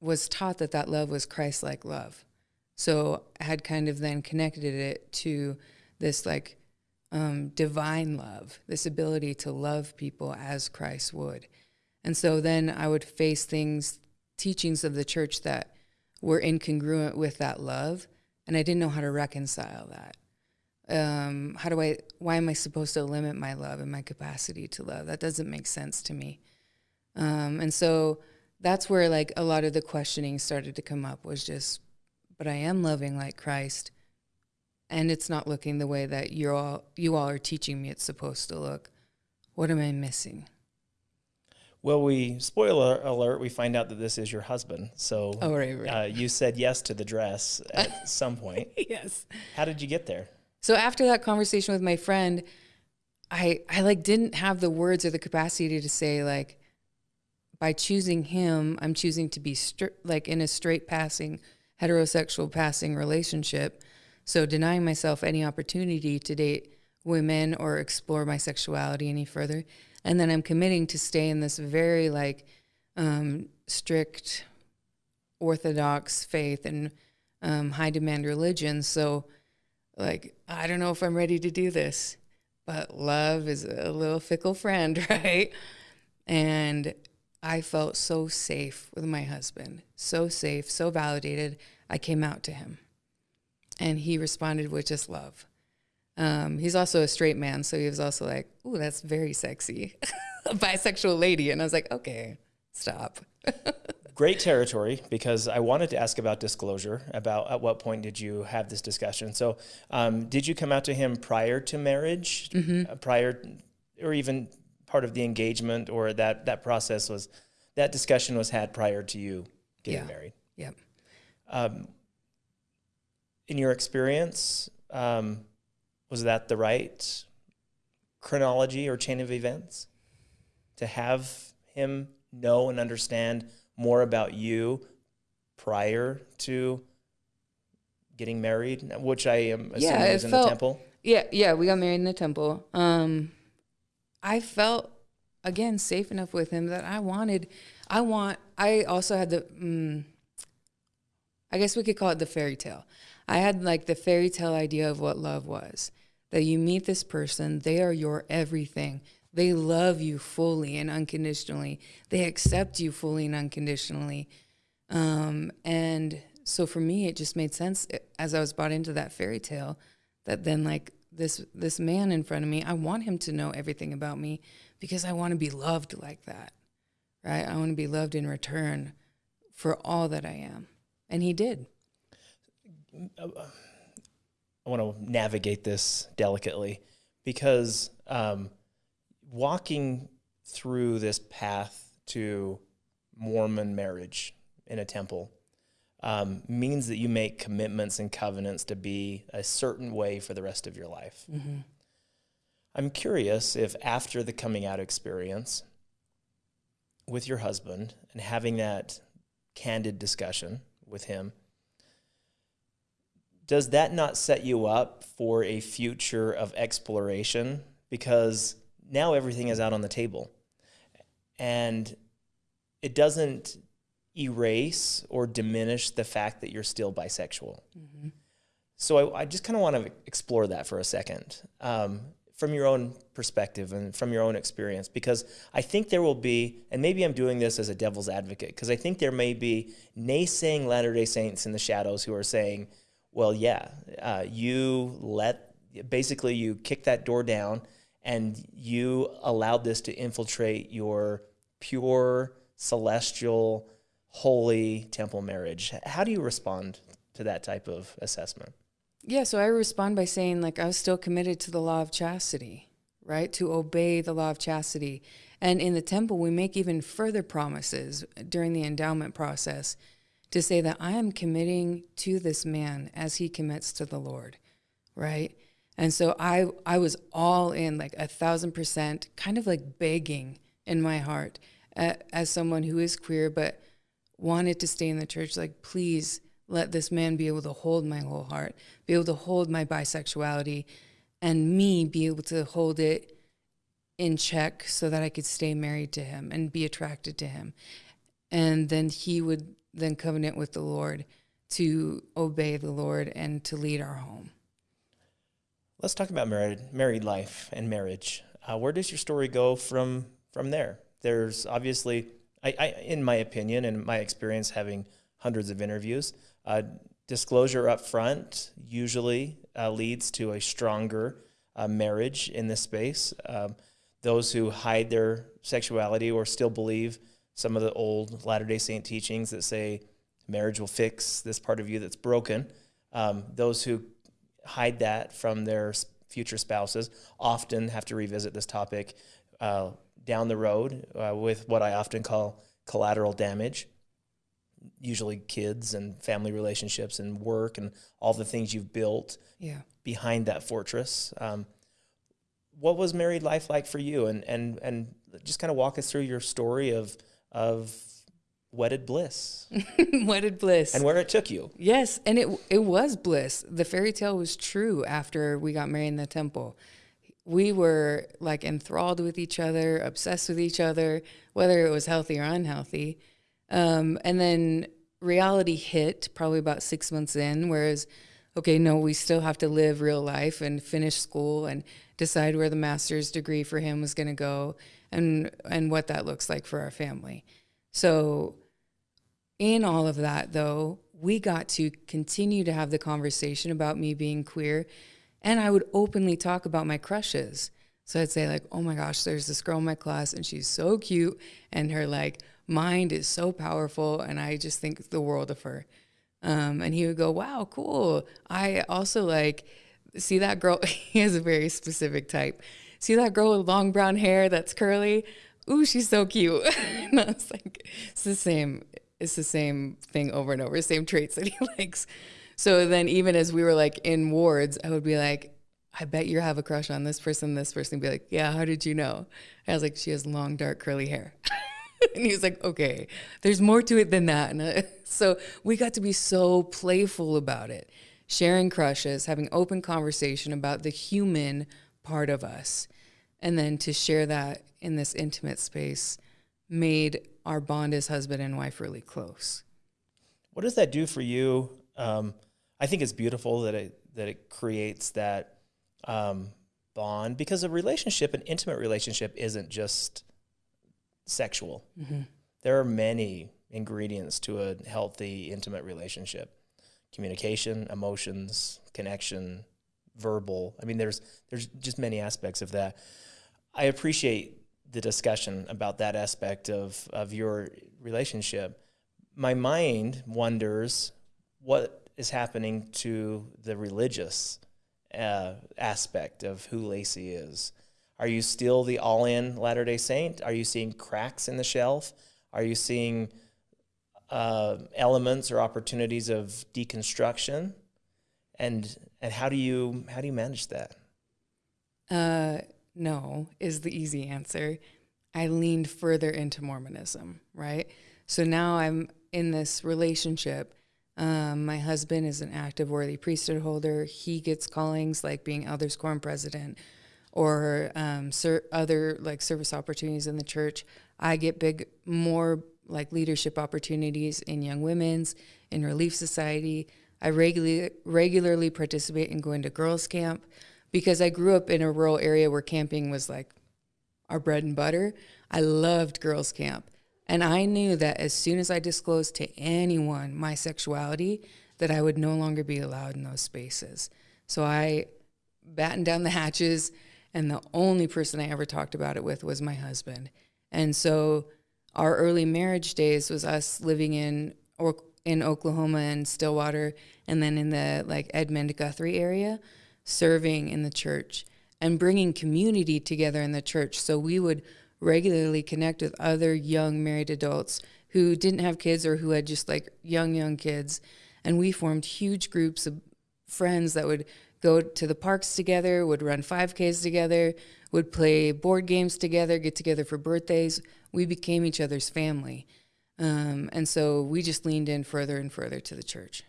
was taught that that love was Christ-like love. So I had kind of then connected it to this like um, divine love, this ability to love people as Christ would. And so then I would face things, teachings of the church that were incongruent with that love, and I didn't know how to reconcile that. Um, how do I? Why am I supposed to limit my love and my capacity to love? That doesn't make sense to me. Um, and so that's where like a lot of the questioning started to come up was just but I am loving like Christ, and it's not looking the way that you're all you all are teaching me it's supposed to look. What am I missing? Well, we spoiler alert. We find out that this is your husband. So, Oh, right, right. Uh, you said yes to the dress at some point. yes. How did you get there? So after that conversation with my friend, I I like didn't have the words or the capacity to say like by choosing him, I'm choosing to be like in a straight passing heterosexual passing relationship. So denying myself any opportunity to date women or explore my sexuality any further. And then I'm committing to stay in this very like um, strict orthodox faith and um, high demand religion. So like I don't know if I'm ready to do this, but love is a little fickle friend, right? And I felt so safe with my husband, so safe, so validated. I came out to him, and he responded with just love. Um, he's also a straight man, so he was also like, "Ooh, that's very sexy, a bisexual lady," and I was like, "Okay, stop." Great territory because I wanted to ask about disclosure. About at what point did you have this discussion? So, um, did you come out to him prior to marriage, uh, prior, or even part of the engagement, or that that process was that discussion was had prior to you getting Yeah. married? Yep. In your experience, um, was that the right chronology or chain of events to have him know and understand more about you prior to getting married, which I am assuming Yeah, was in felt- the temple? Yeah, yeah, we got married in the temple. Um, I felt again safe enough with him that I wanted. I want. I also had the. Mm, I guess we could call it the fairy tale. I had like the fairy tale idea of what love was. That you meet this person, they are your everything. They love you fully and unconditionally. They accept you fully and unconditionally. Um, and so for me, it just made sense eh, as I was bought into that fairy tale that then like this this man in front of me, I want him to know everything about me because I want to be loved like that. Right? I want to be loved in return for all that I am. And he did. I want to navigate this delicately because um, walking through this path to Mormon marriage in a temple um, means that you make commitments and covenants to be a certain way for the rest of your life. I'm curious if after the coming out experience with your husband and having that candid discussion with him, does that not set you up for a future of exploration? Because now everything is out on the table. And it doesn't erase or diminish the fact that you're still bisexual. So I, I just kind of want to explore that for a second um, from your own perspective and from your own experience, because I think there will be, and maybe I'm doing this as a devil's advocate, because I think there may be naysaying Latter day Saints in the shadows who are saying, well, yeah, uh, you let, basically, you kick that door down and you allowed this to infiltrate your pure, celestial, holy temple marriage. How do you respond to that type of assessment? Yeah, so I respond by saying, like, I was still committed to the law of chastity, right? To obey the law of chastity. And in the temple, we make even further promises during the endowment process to say that I am committing to this man as he commits to the Lord, right? And so I, I was all in, like a thousand percent, kind of like begging in my heart uh, as someone who is queer, but wanted to stay in the church, like, please let this man be able to hold my whole heart, be able to hold my bisexuality, and me be able to hold it in check so that I could stay married to him and be attracted to him. And then he would then covenant with the Lord to obey the Lord and to lead our home. Let's talk about married married life and marriage. Uh, where does your story go from from there? There's obviously, I, I in my opinion and my experience, having hundreds of interviews, uh, disclosure up front usually uh, leads to a stronger uh, marriage in this space. Um, those who hide their sexuality or still believe some of the old Latter Day Saint teachings that say marriage will fix this part of you that's broken. Um, those who hide that from their future spouses often have to revisit this topic uh, down the road uh, with what I often call collateral damage usually kids and family relationships and work and all the things you've built yeah. behind that fortress. Um, what was married life like for you? And and and just kind of walk us through your story of of wedded bliss, wedded bliss, and where it took you. Yes, and it it was bliss. The fairy tale was true after we got married in the temple. We were like enthralled with each other, obsessed with each other, whether it was healthy or unhealthy. Um, and then reality hit probably about six months in, whereas, okay, no, we still have to live real life and finish school and decide where the master's degree for him was going to go and and what that looks like for our family. So in all of that though, we got to continue to have the conversation about me being queer and I would openly talk about my crushes. So I'd say like, "Oh my gosh, there's this girl in my class and she's so cute and her like mind is so powerful and I just think the world of her. Um, and he would go, wow, cool. I also like, see that girl, he has a very specific type. See that girl with long brown hair that's curly? Ooh, she's so cute. and I was like, it's the same, it's the same thing over and over, same traits that he likes. So then even as we were like in wards, I would be like, I bet you have a crush on this person, this person. Be like, yeah, how did you know? I was like, she has long, dark, curly hair. and he was like, okay, there's more to it than that. And uh, so we got to be so playful about it, sharing crushes, having open conversation about the human part of us. And then to share that in this intimate space made our bond as husband and wife really close. What does that do for you? Um, I think it's beautiful that it that it creates that um, bond because a relationship, an intimate relationship, isn't just sexual. Mm-hmm. There are many ingredients to a healthy, intimate relationship communication, emotions, connection, verbal. I mean, there's, there's just many aspects of that. I appreciate the discussion about that aspect of, of your relationship. My mind wonders what is happening to the religious uh, aspect of who Lacey is. Are you still the all in Latter day Saint? Are you seeing cracks in the shelf? Are you seeing uh, elements or opportunities of deconstruction? And, and how, do you, how do you manage that? Uh, no, is the easy answer. I leaned further into Mormonism, right? So now I'm in this relationship. Um, my husband is an active worthy priesthood holder. He gets callings like being Elders Quorum president or um, other like service opportunities in the church. I get big, more like leadership opportunities in Young Women's, in Relief Society. I regularly regularly participate in going to girls' camp because I grew up in a rural area where camping was like our bread and butter. I loved girls' camp. And I knew that as soon as I disclosed to anyone my sexuality, that I would no longer be allowed in those spaces. So I battened down the hatches and the only person I ever talked about it with was my husband. And so our early marriage days was us living in or in Oklahoma and Stillwater and then in the like Edmond Guthrie area serving in the church and bringing community together in the church so we would regularly connect with other young married adults who didn't have kids or who had just like young young kids and we formed huge groups of friends that would go to the parks together, would run 5Ks together, would play board games together, get together for birthdays. We became each other's family. Um, and so we just leaned in further and further to the church.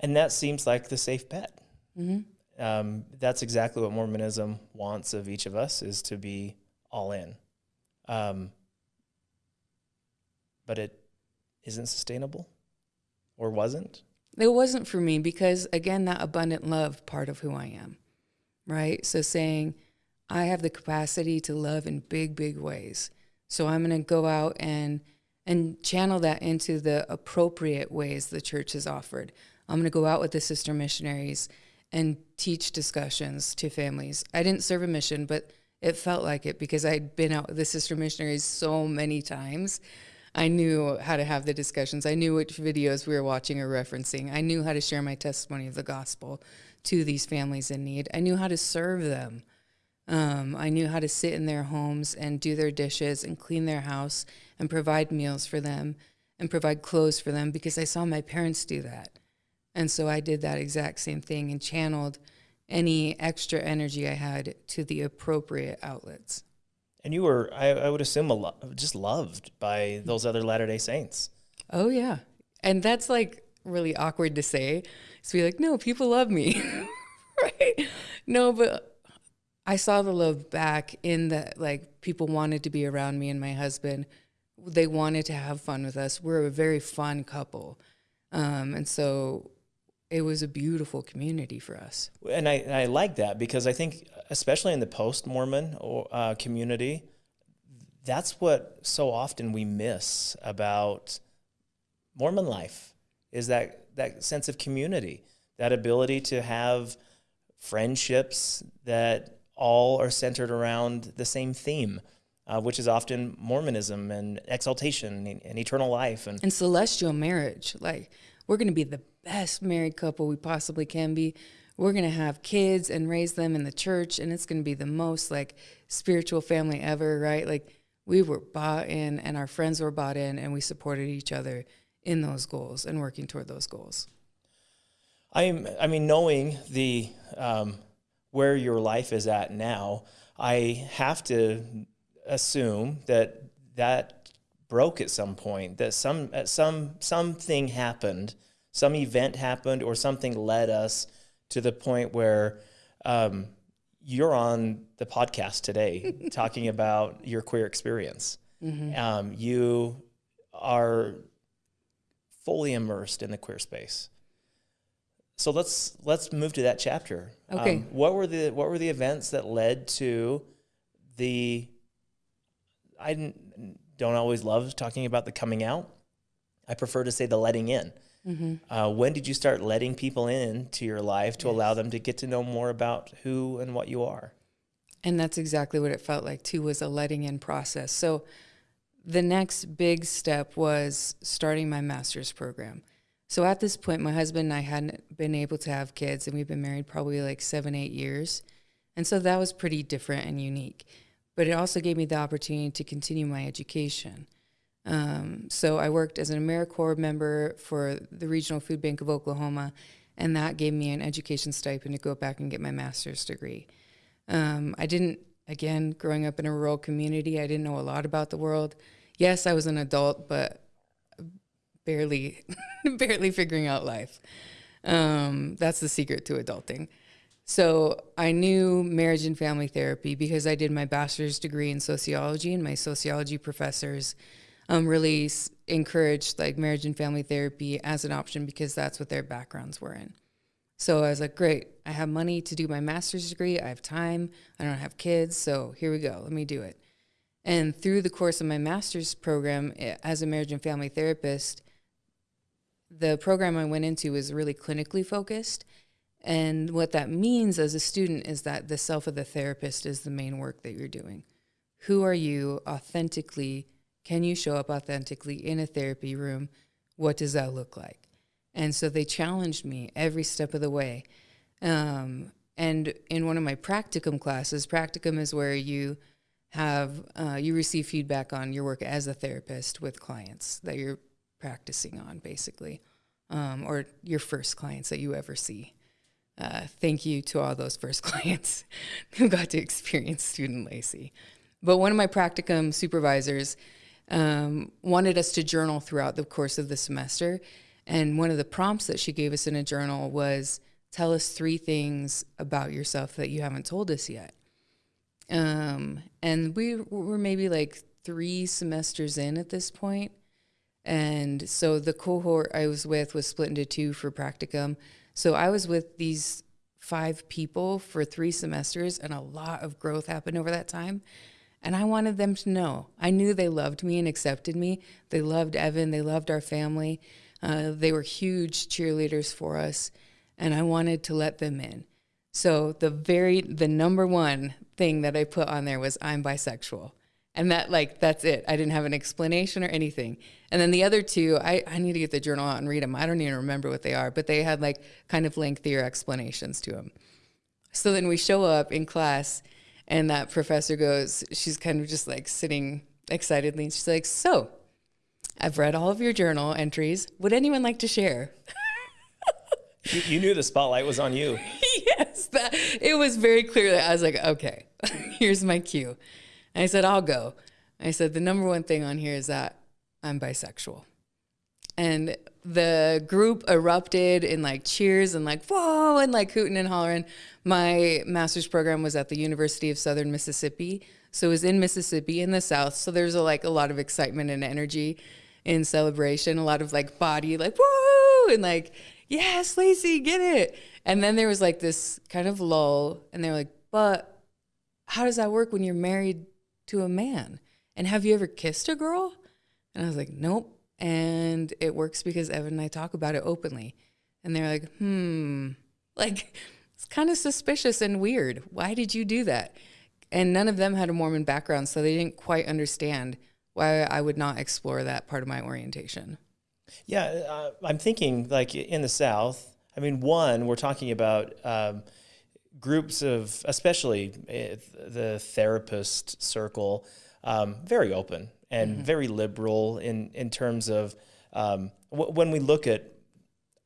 And that seems like the safe bet. Mm-hmm. Um, that's exactly what Mormonism wants of each of us is to be all in. Um, but it isn't sustainable or wasn't. It wasn't for me because, again, that abundant love part of who I am, right? So saying, I have the capacity to love in big, big ways. So I'm going to go out and and channel that into the appropriate ways the church has offered. I'm going to go out with the sister missionaries and teach discussions to families. I didn't serve a mission, but it felt like it because I'd been out with the sister missionaries so many times I knew how to have the discussions. I knew which videos we were watching or referencing. I knew how to share my testimony of the gospel to these families in need. I knew how to serve them. Um, I knew how to sit in their homes and do their dishes and clean their house and provide meals for them and provide clothes for them because I saw my parents do that. And so I did that exact same thing and channeled any extra energy I had to the appropriate outlets. And you were, I, I would assume, a lo- just loved by those other Latter day Saints. Oh, yeah. And that's like really awkward to say. So be like, no, people love me. right? No, but I saw the love back in that, like, people wanted to be around me and my husband. They wanted to have fun with us. We're a very fun couple. Um, and so it was a beautiful community for us. And I, I like that because I think, especially in the post Mormon uh, community, that's what so often we miss about Mormon life is that, that sense of community, that ability to have friendships that all are centered around the same theme. Uh, which is often Mormonism and exaltation and, and eternal life and, and celestial marriage. Like we're going to be the best married couple we possibly can be. We're going to have kids and raise them in the church, and it's going to be the most like spiritual family ever, right? Like we were bought in, and our friends were bought in, and we supported each other in those goals and working toward those goals. I'm, I mean, knowing the um, where your life is at now, I have to assume that that broke at some point. That some some something happened some event happened or something led us to the point where um, you're on the podcast today talking about your queer experience. Mm-hmm. Um, you are fully immersed in the queer space. So let's let's move to that chapter. Okay. Um, what were the what were the events that led to the? I don't always love talking about the coming out. I prefer to say the letting in. Mm-hmm. Uh, when did you start letting people in to your life to yes. allow them to get to know more about who and what you are? And that's exactly what it felt like too was a letting in process. So the next big step was starting my master's program. So at this point, my husband and I hadn't been able to have kids, and we've been married probably like seven, eight years. And so that was pretty different and unique. But it also gave me the opportunity to continue my education. Um, so I worked as an AmeriCorps member for the Regional Food Bank of Oklahoma, and that gave me an education stipend to go back and get my master's degree. Um, I didn't, again, growing up in a rural community, I didn't know a lot about the world. Yes, I was an adult, but barely, barely figuring out life. Um, that's the secret to adulting. So I knew marriage and family therapy because I did my bachelor's degree in sociology, and my sociology professors um, really encouraged like marriage and family therapy as an option because that's what their backgrounds were in. So I was like, great, I have money to do my master's degree. I have time. I don't have kids. So here we go. Let me do it. And through the course of my master's program eh, as a marriage and family therapist, the program I went into was really clinically focused. And what that means as a student is that the self of the therapist is the main work that you're doing. Who are you authentically can you show up authentically in a therapy room? What does that look like? And so they challenged me every step of the way. Um, and in one of my practicum classes, practicum is where you have uh, you receive feedback on your work as a therapist with clients that you're practicing on, basically, um, or your first clients that you ever see. Uh, thank you to all those first clients who got to experience student Lacey. But one of my practicum supervisors um, wanted us to journal throughout the course of the semester. And one of the prompts that she gave us in a journal was tell us three things about yourself that you haven't told us yet. Um, and we were maybe like three semesters in at this point. And so the cohort I was with was split into two for practicum. So I was with these five people for three semesters, and a lot of growth happened over that time. And I wanted them to know. I knew they loved me and accepted me. They loved Evan. They loved our family. Uh, they were huge cheerleaders for us. And I wanted to let them in. So the very, the number one thing that I put on there was I'm bisexual. And that like that's it. I didn't have an explanation or anything. And then the other two, I, I need to get the journal out and read them. I don't even remember what they are, but they had like kind of lengthier explanations to them. So then we show up in class, and that professor goes, she's kind of just like sitting excitedly. And she's like, So, I've read all of your journal entries. Would anyone like to share? You, you knew the spotlight was on you. yes, that, it was very clear that I was like, Okay, here's my cue. And I said, I'll go. I said, The number one thing on here is that I'm bisexual. And the group erupted in like cheers and like, whoa, and like hooting and hollering. My master's program was at the University of Southern Mississippi. So it was in Mississippi in the South. So there's a, like a lot of excitement and energy in celebration, a lot of like body, like, whoa, and like, yes, Lacey, get it. And then there was like this kind of lull, and they were like, but how does that work when you're married to a man? And have you ever kissed a girl? And I was like, nope. And it works because Evan and I talk about it openly. And they're like, hmm, like it's kind of suspicious and weird. Why did you do that? And none of them had a Mormon background, so they didn't quite understand why I would not explore that part of my orientation. Yeah, uh, I'm thinking like in the South. I mean, one, we're talking about um, groups of, especially uh, the therapist circle, um, very open and mm-hmm. very liberal in in terms of um, w- when we look at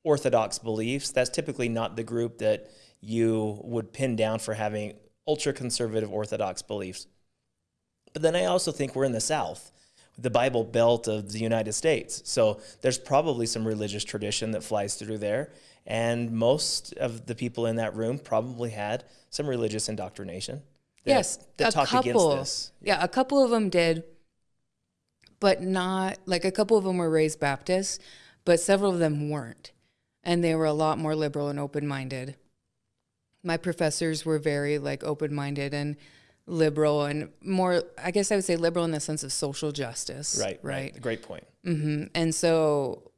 orthodox beliefs. That's typically not the group that you would pin down for having ultra conservative orthodox beliefs. But then I also think we're in the South, the Bible Belt of the United States. So there's probably some religious tradition that flies through there. And most of the people in that room probably had some religious indoctrination. That, yes, that a couple. Yeah, a couple of them did but not like a couple of them were raised Baptists, but several of them weren't. And they were a lot more liberal and open minded. My professors were very like open minded and liberal and more, I guess I would say liberal in the sense of social justice. Right. Right. right. Great point. Mm-hmm. And so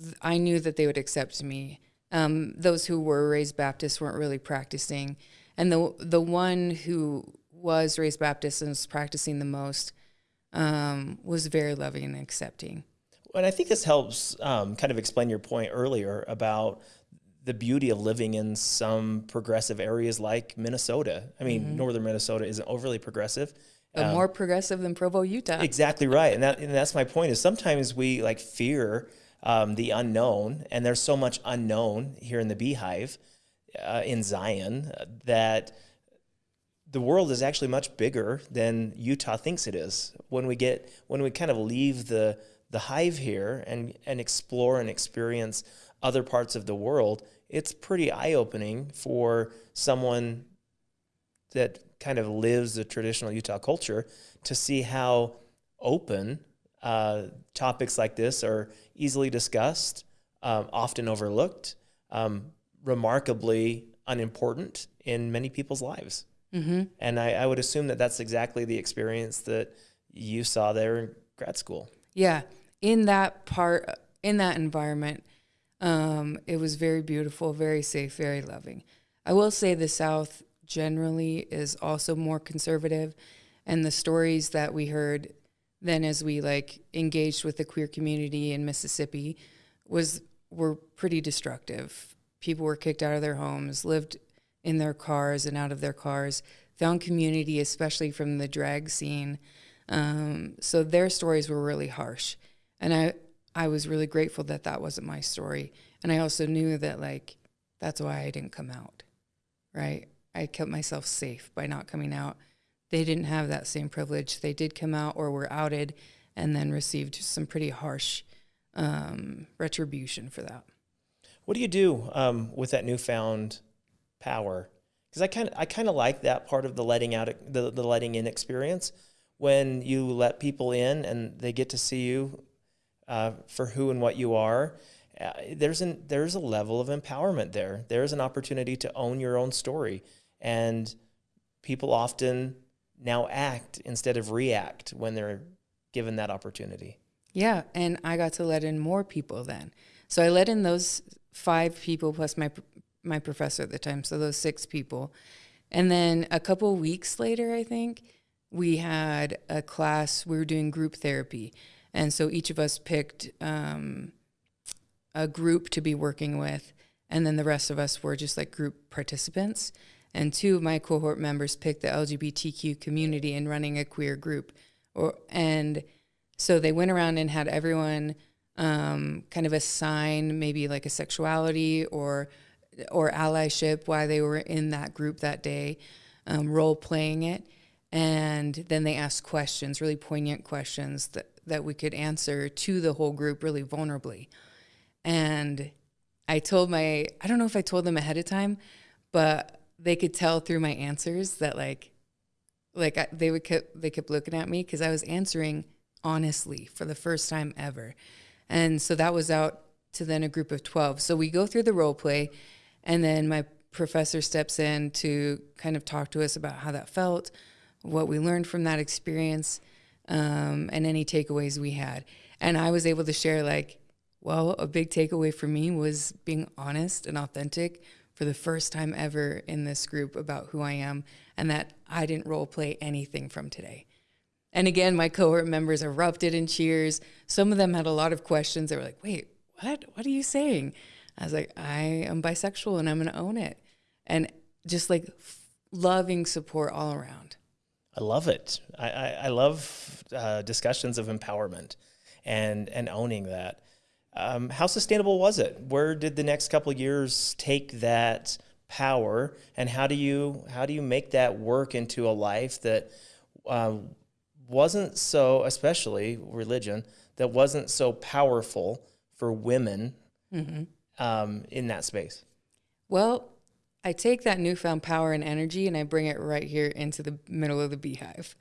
th- I knew that they would accept me. Um, those who were raised Baptist weren't really practicing. And the, the one who was raised Baptist and was practicing the most um, was very loving and accepting. And I think this helps um, kind of explain your point earlier about the beauty of living in some progressive areas like Minnesota. I mean, mm-hmm. northern Minnesota isn't overly progressive. But um, more progressive than Provo, Utah. Exactly right, and that and that's my point. Is sometimes we like fear um, the unknown, and there's so much unknown here in the Beehive, uh, in Zion, uh, that the world is actually much bigger than Utah thinks it is. When we get when we kind of leave the the hive here and and explore and experience other parts of the world, it's pretty eye opening for someone that kind of lives the traditional Utah culture to see how open uh, topics like this are easily discussed, um, often overlooked, um, remarkably unimportant in many people's lives. Mm-hmm. And I, I would assume that that's exactly the experience that you saw there in grad school. Yeah. In that part, in that environment, um, it was very beautiful, very safe, very loving. I will say the South generally is also more conservative, and the stories that we heard then as we like engaged with the queer community in Mississippi was were pretty destructive. People were kicked out of their homes, lived in their cars and out of their cars, found community, especially from the drag scene. Um, so their stories were really harsh. And I, I was really grateful that that wasn't my story. And I also knew that, like, that's why I didn't come out, right? I kept myself safe by not coming out. They didn't have that same privilege. They did come out or were outed and then received some pretty harsh um, retribution for that. What do you do um, with that newfound power because I kind of I kind of like that part of the letting out the, the letting in experience when you let people in and they get to see you uh, for who and what you are. Uh, there's an there's a level of empowerment there. There's an opportunity to own your own story, and people often now act instead of react when they're given that opportunity. Yeah, and I got to let in more people then. So I let in those five people plus my my professor at the time, so those six people. And then a couple weeks later, I think, we had a class, we were doing group therapy. And so each of us picked um, a group to be working with. And then the rest of us were just like group participants. And two of my cohort members picked the LGBTQ community in running a queer group. Or, and so they went around and had everyone um, kind of assign maybe like a sexuality or or allyship why they were in that group that day, um, role playing it, and then they asked questions, really poignant questions that that we could answer to the whole group really vulnerably. And I told my I don't know if I told them ahead of time, but they could tell through my answers that like like I, they would kept they kept looking at me because I was answering honestly for the first time ever. And so that was out to then a group of 12. So we go through the role play, and then my professor steps in to kind of talk to us about how that felt, what we learned from that experience, um, and any takeaways we had. And I was able to share, like, well, a big takeaway for me was being honest and authentic for the first time ever in this group about who I am, and that I didn't role play anything from today. And again, my cohort members erupted in cheers. Some of them had a lot of questions. They were like, wait, what? What are you saying? I was like, I am bisexual and I'm going to own it. And just like loving support all around. I love it. I, I, I love uh, discussions of empowerment and, and owning that. Um, how sustainable was it? Where did the next couple of years take that power, and how do you how do you make that work into a life that um, wasn't so, especially religion, that wasn't so powerful for women mm-hmm. um, in that space? Well, I take that newfound power and energy and I bring it right here into the middle of the beehive.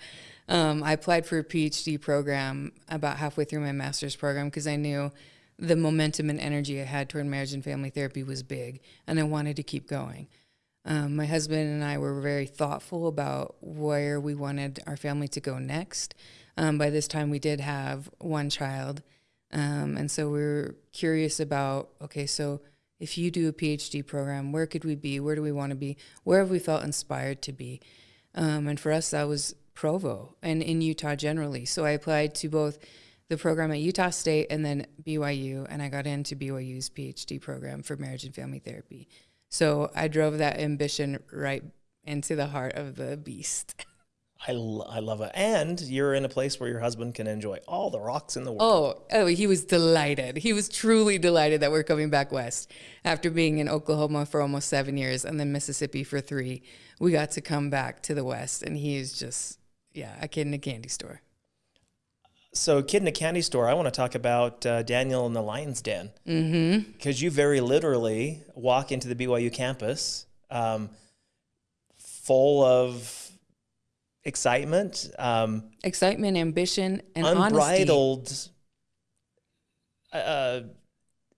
Um, I applied for a PhD program about halfway through my master's program because I knew the momentum and energy I had toward marriage and family therapy was big and I wanted to keep going. Um, my husband and I were very thoughtful about where we wanted our family to go next. Um, by this time, we did have one child. Um, and so we were curious about okay, so if you do a PhD program, where could we be? Where do we want to be? Where have we felt inspired to be? Um, and for us, that was Provo and in Utah generally. So I applied to both the program at Utah State and then BYU, and I got into BYU's PhD program for marriage and family therapy. So I drove that ambition right into the heart of the beast. I, I love it. And you're in a place where your husband can enjoy all the rocks in the world. Oh, oh, he was delighted. He was truly delighted that we're coming back west. After being in Oklahoma for almost seven years and then Mississippi for three, we got to come back to the west. And he is just, yeah, a kid in a candy store. So, Kid in a Candy Store, I want to talk about uh, Daniel in the Lion's Den. Mm-hmm. Because you very literally walk into the BYU campus um, full of excitement, um, excitement, ambition, and unbridled uh,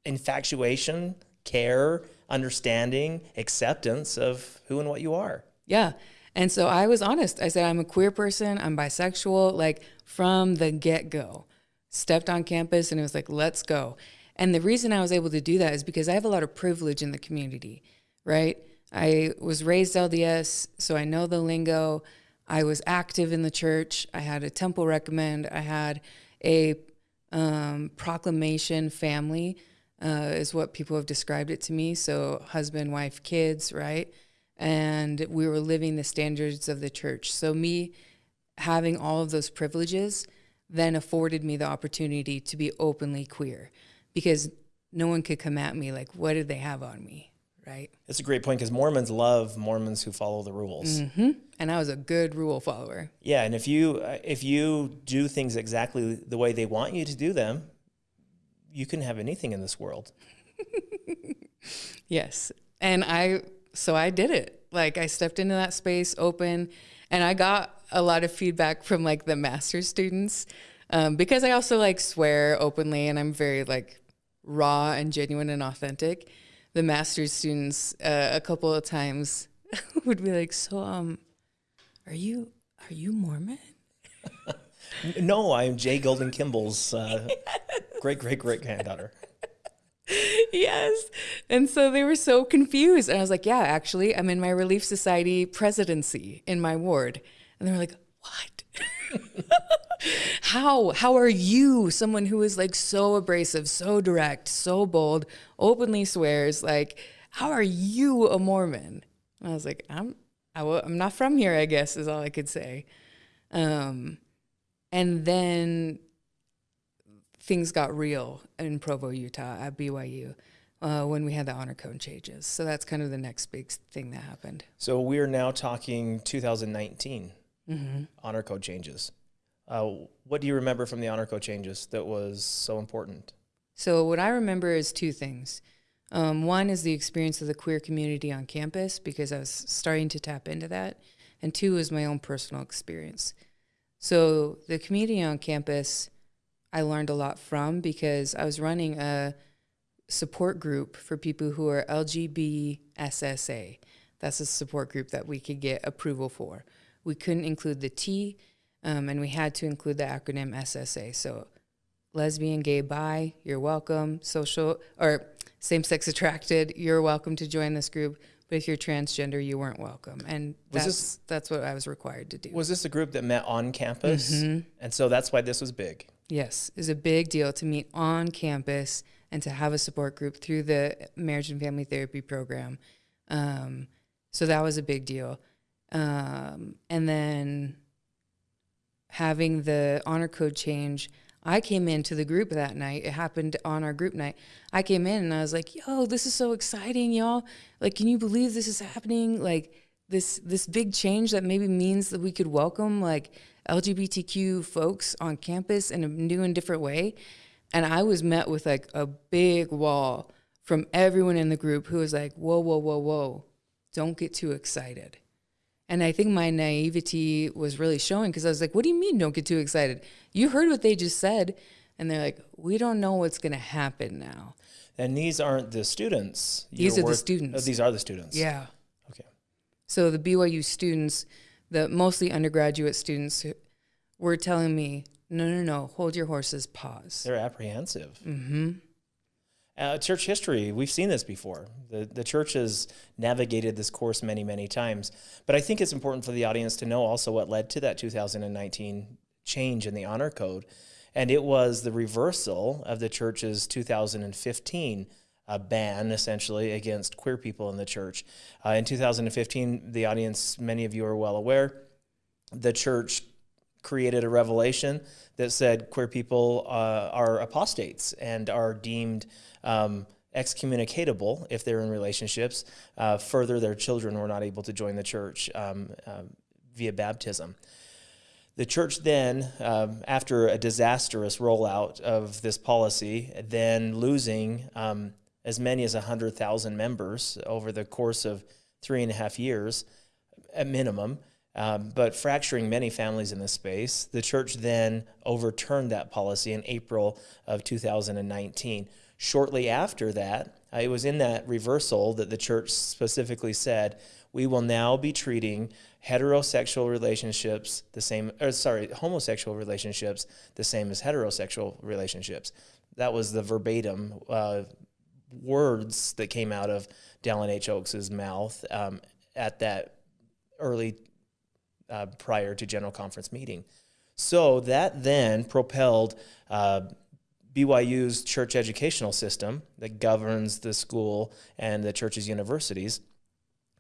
infatuation, care, understanding, acceptance of who and what you are. Yeah. And so I was honest. I said, I'm a queer person, I'm bisexual. Like, from the get go. Stepped on campus and it was like, let's go. And the reason I was able to do that is because I have a lot of privilege in the community, right? I was raised LDS, so I know the lingo. I was active in the church. I had a temple recommend. I had a um, proclamation family, uh, is what people have described it to me. So, husband, wife, kids, right? And we were living the standards of the church. So, me having all of those privileges then afforded me the opportunity to be openly queer because no one could come at me like, what did they have on me? Right. That's a great point because Mormons love Mormons who follow the rules. Mm-hmm. And I was a good rule follower. Yeah, and if you uh, if you do things exactly the way they want you to do them, you can have anything in this world. yes, and I so I did it. Like I stepped into that space open, and I got a lot of feedback from like the master's students um, because I also like swear openly and I'm very like raw and genuine and authentic. The master's students uh, a couple of times would be like, "So, um, are you are you Mormon?" no, I'm J. Golden Kimball's uh, great great great granddaughter. yes. And so they were so confused. And I was like, yeah, actually, I'm in my Relief Society presidency in my ward. And they were like, what? how how are you someone who is like so abrasive so direct so bold openly swears? Like how are you a mormon? And i was like i'm I w- i'm not from here i guess is all i could say. Um, and then things got real in provo utah at byu uh, when we had the honor code changes. So that's kind of the next big thing that happened. So we are now talking 2019 honor code changes. Uh, what do you remember from the honor code changes that was so important? So, what I remember is two things. Um, one is the experience of the queer community on campus because I was starting to tap into that. And two is my own personal experience. So, the community on campus, I learned a lot from because I was running a support group for people who are LGBSSA. That's a support group that we could get approval for. We couldn't include the T, um, and we had to include the acronym SSA. So, lesbian, gay, bi, you're welcome. Social or same sex attracted, you're welcome to join this group. But if you're transgender, you weren't welcome. And Was that's this- that's what I was required to do. Was this a group that met on campus? Mm-hmm. And so that's why this was big. Yes, is a big deal to meet on campus and to have a support group through the marriage and family therapy program. Um, so that was a big deal. Um, and then having the honor code change, I came into the group that night. It happened on our group night. I came in and I was like, "Yo, this is so exciting, y'all! Like, can you believe this is happening? Like, this this big change that maybe means that we could welcome like LGBTQ folks on campus in a new and different way." And I was met with like a big wall from everyone in the group who was like, "Whoa, whoa, whoa, whoa! Don't get too excited." And I think my naivety was really showing because I was like, what do you mean don't get too excited? You heard what they just said. And they're like, we don't know what's going to happen now. And these aren't the students. These are the students. oh, these are the students. Yeah. Okay. So the BYU students, the mostly undergraduate students, were telling me, no, no, no, hold your horses, pause. They're apprehensive. Mm-hmm. Uh, church history, we've seen this before. The, the church has navigated this course many, many times. But I think it's important for the audience to know also what led to that 2019 change in the honor code. And it was the reversal of the church's 2015 uh, ban, essentially, against queer people in the church. Uh, in 2015, the audience, many of you are well aware, the church created a revelation that said queer people uh, are apostates and are deemed um, excommunicatable if they're in relationships. Uh, further, their children were not able to join the church um, uh, via baptism. The church then, um, after a disastrous rollout of this policy, then losing um, as many as 100,000 members over the course of three and a half years at minimum, um, but fracturing many families in this space, the church then overturned that policy in April of 2019. Shortly after that, uh, it was in that reversal that the church specifically said, we will now be treating heterosexual relationships the same, or sorry, homosexual relationships the same as heterosexual relationships. That was the verbatim uh, words that came out of Dallin H. Oakes's mouth um, at that early uh, prior to General Conference meeting. So that then propelled uh, BYU's church educational system that governs the school and the church's universities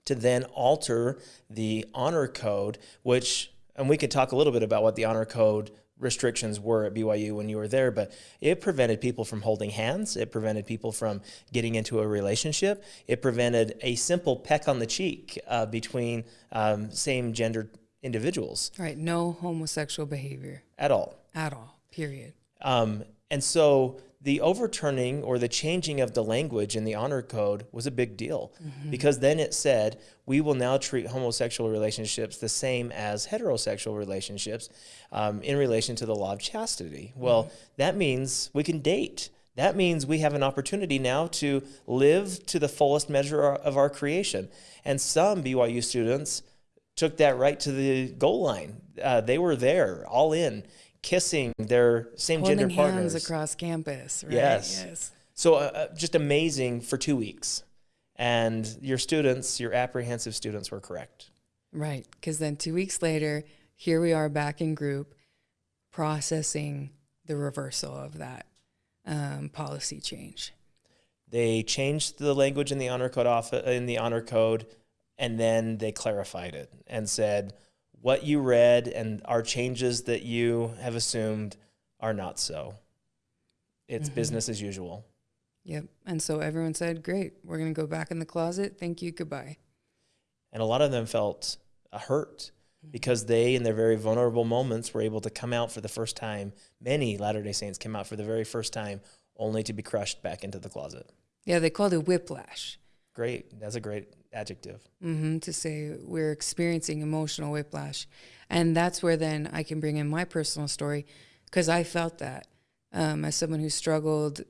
to then alter the honor code, which, and we could talk a little bit about what the honor code restrictions were at BYU when you were there, but it prevented people from holding hands. It prevented people from getting into a relationship. It prevented a simple peck on the cheek uh, between um, same gender individuals Right. No homosexual behavior at all. at all, period. Um, and so the overturning or the changing of the language in the honor code was a big deal because then it said we will now treat homosexual relationships the same as heterosexual relationships um, in relation to the law of chastity. Well, that means we can date. That means we have an opportunity now to live to the fullest measure of our creation. And some BYU students took that right to the goal line. Uh, they were there, all in, kissing their same Holding gender hands partners. across campus. Right? Yes. Yes. So uh, uh, just amazing for two weeks. And your students, your apprehensive students, were correct. Right. Because then two weeks later, here we are back in group. processing the reversal of that um, policy change. They changed the language in the honor code off in the honor code, and then they clarified it and said what you read and our changes that you have assumed are not so. It's mm-hmm. business as usual. Yep. And so everyone said, "Great, we're going to go back in the closet. Thank you. Goodbye." And a lot of them felt hurt mm-hmm. because they, in their very vulnerable moments, were able to come out for the first time. Many Latter day Saints came out for the very first time, only to be crushed back into the closet. Yeah, they called it whiplash. Great. That's a great adjective. Mm-hmm, to say we're experiencing emotional whiplash. And that's where then I can bring in my personal story because I felt that um, as someone who struggled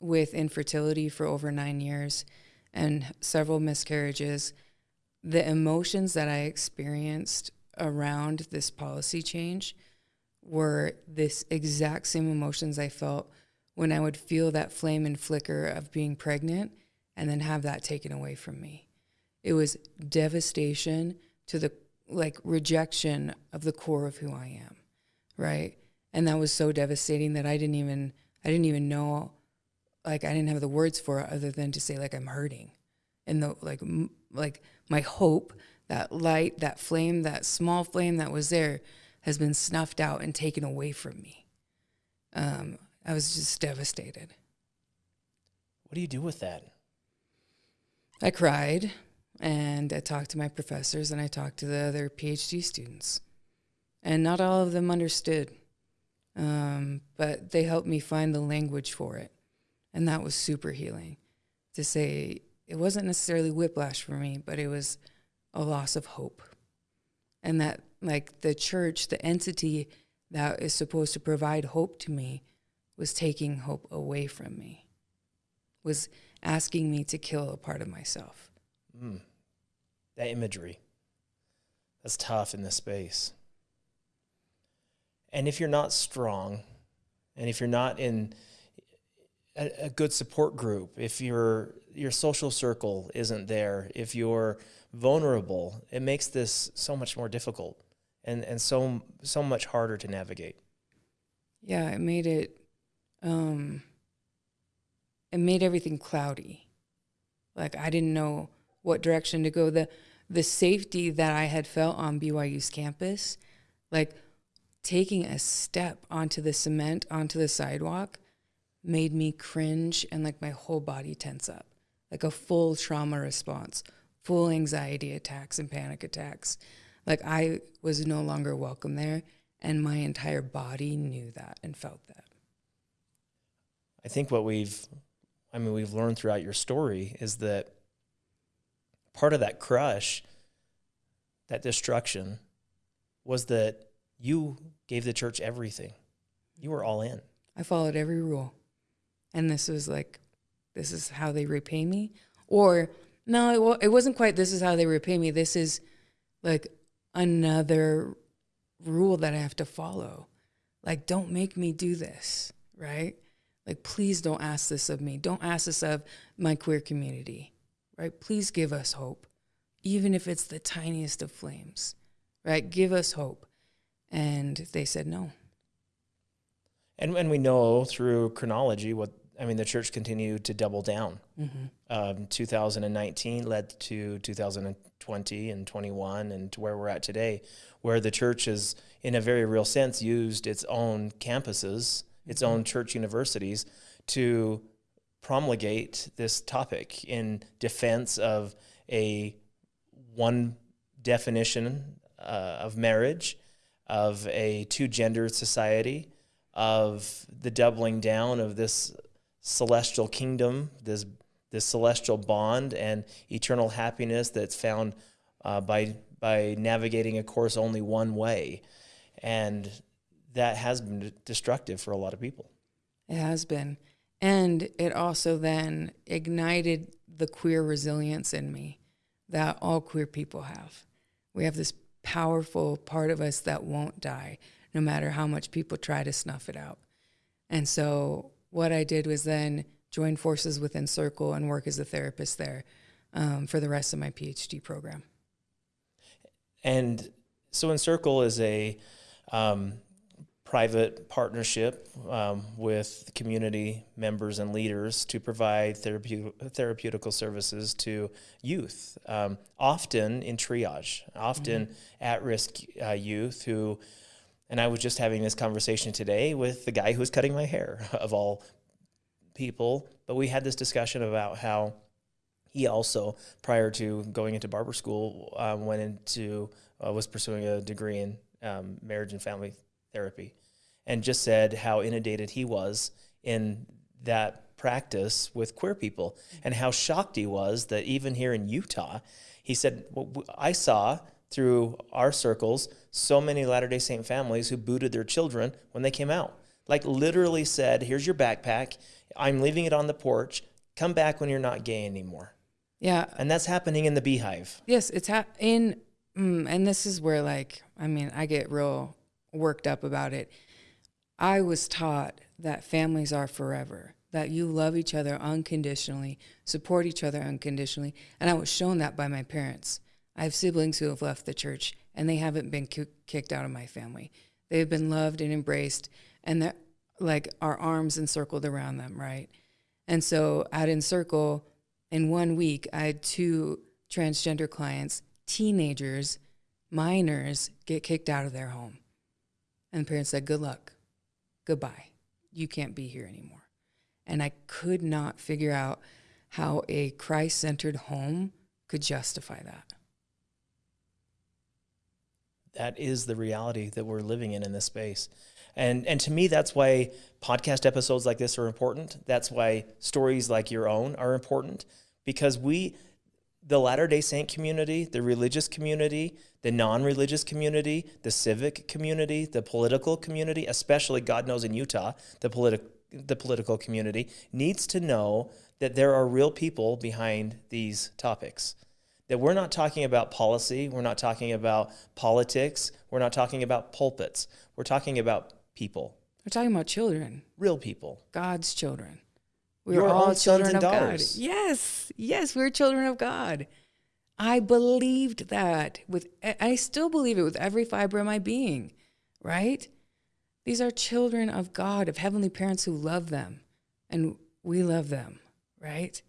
with infertility for over nine years and several miscarriages, the emotions that I experienced around this policy change were this exact same emotions I felt when I would feel that flame and flicker of being pregnant and then have that taken away from me. It was devastation to the like rejection of the core of who I am, right? And that was so devastating that I didn't even I didn't even know like I didn't have the words for it other than to say like I'm hurting. And the like m- like my hope, that light, that flame, that small flame that was there has been snuffed out and taken away from me. Um, I was just devastated. What do you do with that? I cried and I talked to my professors and I talked to the other PhD students. And not all of them understood, um, but they helped me find the language for it. And that was super healing to say it wasn't necessarily whiplash for me, but it was a loss of hope. And that, like, the church, the entity that is supposed to provide hope to me, was taking hope away from me, was asking me to kill a part of myself. Mm. That imagery. That's tough in this space. And if you're not strong, and if you're not in a, a good support group, if your your social circle isn't there, if you're vulnerable, it makes this so much more difficult and, and so so much harder to navigate. Yeah, it made it um it made everything cloudy. Like I didn't know what direction to go. The the safety that I had felt on BYU's campus, like taking a step onto the cement, onto the sidewalk, made me cringe and like my whole body tense up, like a full trauma response, full anxiety attacks and panic attacks. Like I was no longer welcome there, and my entire body knew that and felt that. I think what we've, I mean, we've learned throughout your story is that part of that crush, that destruction, was that you gave the church everything. You were all in. I followed every rule and this was like, this is how they repay me. Or no, it, it wasn't quite this is how they repay me. This is like another rule that I have to follow. Like, don't make me do this, right? Like, please don't ask this of me. Don't ask this of my queer community, right? Please give us hope, even if it's the tiniest of flames, right? Give us hope. And they said no. And and we know through chronology what I mean. The church continued to double down. Mm-hmm. Um, 2019 led to 2020 and 21, and to where we're at today, where the church has, in a very real sense, used its own campuses, its mm-hmm. own church universities, to promulgate this topic in defense of a one definition uh, of marriage, of a two-gender society of the doubling down of this celestial kingdom, this this celestial bond and eternal happiness that's found uh, by by navigating a course only one way, and that has been destructive for a lot of people. It has been, and it also then ignited the queer resilience in me that all queer people have. We have this powerful part of us that won't die no matter how much people try to snuff it out. And so what I did was then join forces with Encircle and work as a therapist there um, for the rest of my PhD program. And so Encircle is a um, private partnership um, with community members and leaders to provide therapeutic, therapeutical services to youth, um, often in triage, often mm-hmm. at risk uh, youth who. And I was just having this conversation today with the guy who was cutting my hair, of all people. But we had this discussion about how he also, prior to going into barber school, um, went into uh, was pursuing a degree in um, marriage and family therapy, and just said how inundated he was in that practice with queer people, and how shocked he was that even here in Utah, he said, well, "I saw." Through our circles, so many Latter day Saint families who booted their children when they came out. Like, literally said, Here's your backpack. I'm leaving it on the porch. Come back when you're not gay anymore. Yeah. And that's happening in the beehive. Yes, it's ha- in, mm, and this is where, like, I mean, I get real worked up about it. I was taught that families are forever, that you love each other unconditionally, support each other unconditionally. And I was shown that by my parents. I have siblings who have left the church and they haven't been kicked out of my family. They've been loved and embraced, and that, like, our arms encircled around them, right? And so at Encircle, in one week, I had two transgender clients, teenagers, minors, get kicked out of their home. And the parents said, Good luck. Goodbye. You can't be here anymore. And I could not figure out how a Christ centered home could justify that. That is the reality that we're living in in this space. And, and to me, that's why podcast episodes like this are important. That's why stories like your own are important because we, the Latter day Saint community, the religious community, the non religious community, the civic community, the political community, especially, God knows in Utah, the, politi- the political community, needs to know that there are real people behind these topics. That we're not talking about policy, we're not talking about politics, we're not talking about pulpits, we're talking about people. We're talking about children, real people, God's children. We are all children of daughters. God. Yes, yes, we're children of God. I believed that with I still believe it with every fiber of my being, right? These are children of God, of heavenly parents who love them, and we love them, right?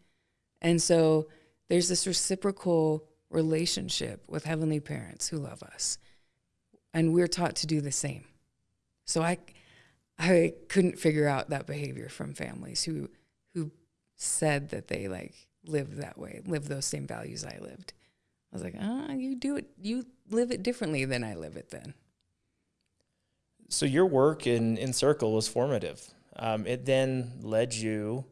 And so there's this reciprocal relationship with heavenly parents who love us. And we're taught to do the same. So I I couldn't figure out that behavior from families who who said that they like lived that way, lived those same values I lived. I was like, ah, you do it, you live it differently than I live it then. So your work in Encircle was formative. Um, it then led you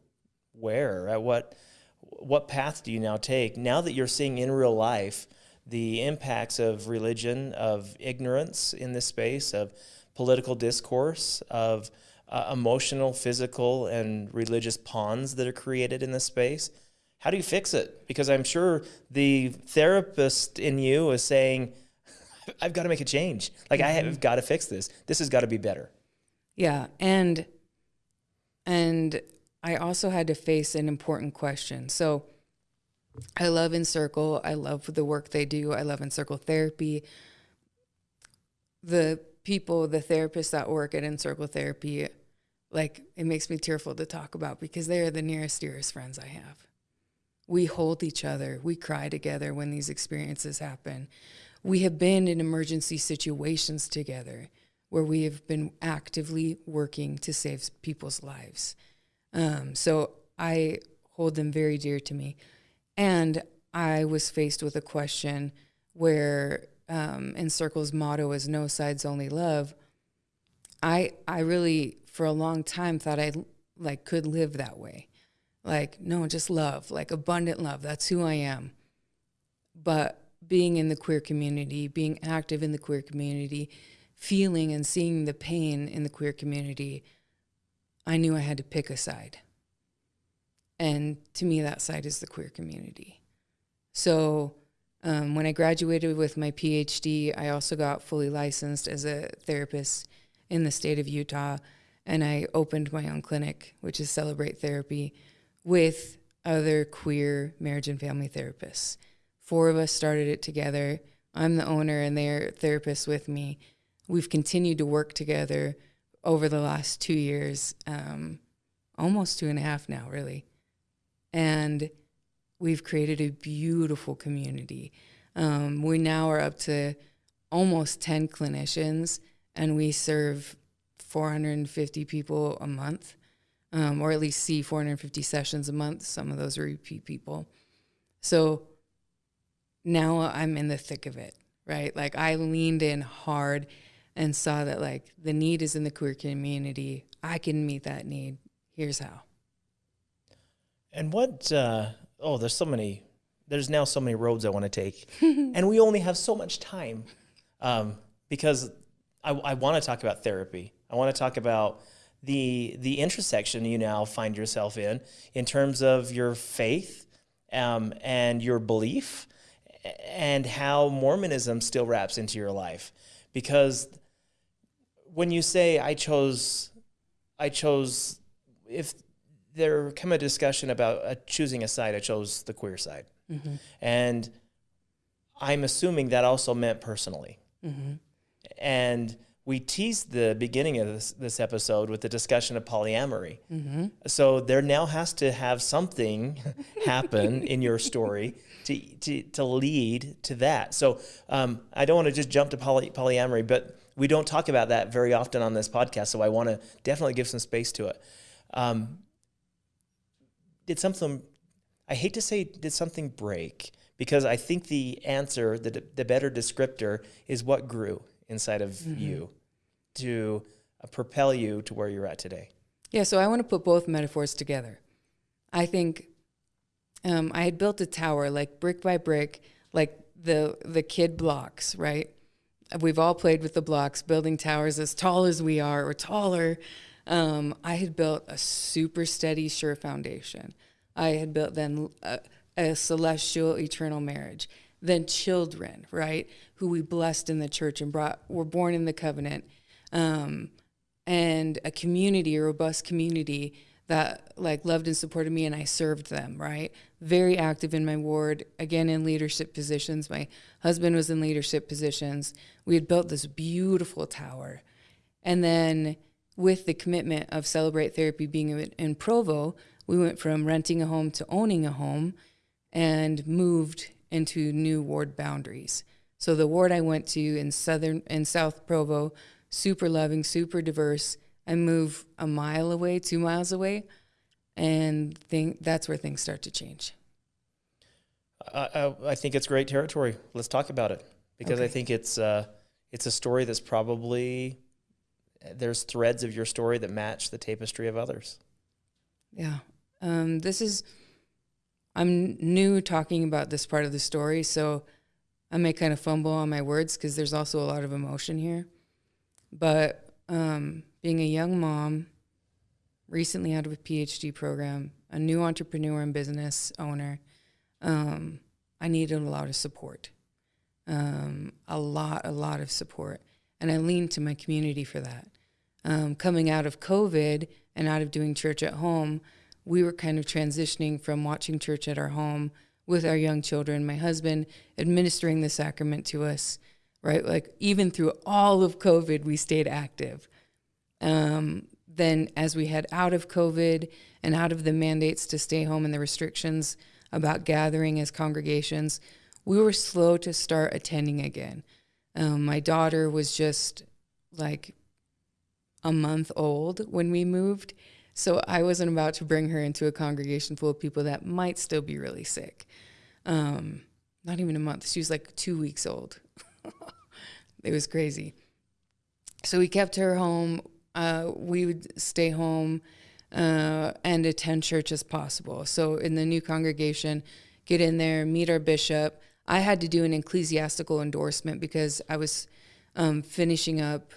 where? At what what path do you now take now that you're seeing in real life the impacts of religion, of ignorance in this space, of political discourse, of uh, emotional, physical, and religious pawns that are created in this space. How do you fix it? Because I'm sure the therapist in you is saying, I've got to make a change. Like mm-hmm. I have got to fix this. This has got to be better. Yeah, and and I also had to face an important question. So I love Encircle. I love the work they do. I love Encircle therapy. The people, the therapists that work at Encircle Therapy, like it makes me tearful to talk about because they are the nearest, dearest friends I have. We hold each other. We cry together when these experiences happen. We have been in emergency situations together where we have been actively working to save people's lives. Um, so I hold them very dear to me. And I was faced with a question where um, Encircle's motto is no sides only love i i really for a long time thought i like could live that way. Like no just love like abundant love. That's who i am. But being in the queer community being active in the queer community feeling and seeing the pain in the queer community i knew i had to pick a side. And to me that side is the queer community. So um, when I graduated with my PhD, I also got fully licensed as a therapist in the state of Utah. And I opened my own clinic, which is Celebrate Therapy, with other queer marriage and family therapists. Four of us started it together. I'm the owner, and they're therapists with me. We've continued to work together over the last two years, um, almost two and a half now, really. And we've created a beautiful community. Um, we now are up to almost 10 clinicians, and we serve 450 people a month, um, or at least see 450 sessions a month. Some of those are repeat people. So now I'm in the thick of it, right? Like I leaned in hard and saw that like the need is in the queer community. I can meet that need. Here's how. And what, uh, oh, there's so many, there's now so many roads I want to take. and we only have so much time um, because I, I want to talk about therapy. I want to talk about the, the intersection you now find yourself in, in terms of your faith um, and your belief and how Mormonism still wraps into your life. Because when you say, I chose, I chose, if there come a discussion about uh, choosing a side, I chose the queer side. Mm-hmm. And I'm assuming that also meant personally. Mm-hmm. And we teased the beginning of this, this episode with the discussion of polyamory. Mm-hmm. So there now has to have something happen in your story to, to, to lead to that. So um, I don't want to just jump to poly, polyamory, but we don't talk about that very often on this podcast. So I want to definitely give some space to it. Um, did something, I hate to say, did something break? Because I think the answer, the, the better descriptor, is what grew inside of mm-hmm. you to uh, propel you to where you're at today. Yeah, so I want to put both metaphors together. I think um, I had built a tower like brick by brick, like the the kid blocks, right? We've all played with the blocks, building towers as tall as we are or taller. Um, I had built a super steady, sure foundation. I had built then a, a celestial, eternal marriage. Then children, right, who we blessed in the church and brought, were born in the covenant, um, and a community, a robust community that like loved and supported me and I served them, right? Very active in my ward, again in leadership positions. My husband was in leadership positions. We had built this beautiful tower. And then with the commitment of Celebrate Therapy being in Provo, we went from renting a home to owning a home and moved into new ward boundaries. So the ward I went to in southern in South Provo, super loving, super diverse, I move a mile away, two miles away, and think that's where things start to change. I, I think it's great territory. Let's talk about it because okay. I think it's uh, it's a story that's probably there's threads of your story that match the tapestry of others. Yeah, um, this is I'm new talking about this part of the story, so I may kind of fumble on my words because there's also a lot of emotion here. But um, being a young mom, recently out of a PhD program, a new entrepreneur and business owner, um, I needed a lot of support. Um, a lot, a lot of support. And I leaned to my community for that. Um, coming out of COVID and out of doing church at home, we were kind of transitioning from watching church at our home with our young children, my husband administering the sacrament to us, right? Like even through all of COVID, we stayed active. Um, then, as we head out of COVID and out of the mandates to stay home and the restrictions about gathering as congregations, we were slow to start attending again. Um, my daughter was just like a month old when we moved. So I wasn't about to bring her into a congregation full of people that might still be really sick. Um, not even a month. She was like two weeks old. it was crazy. So we kept her home uh, we would stay home uh, and attend church as possible. So in the new congregation, get in there, meet our bishop. I had to do an ecclesiastical endorsement because I was um, finishing up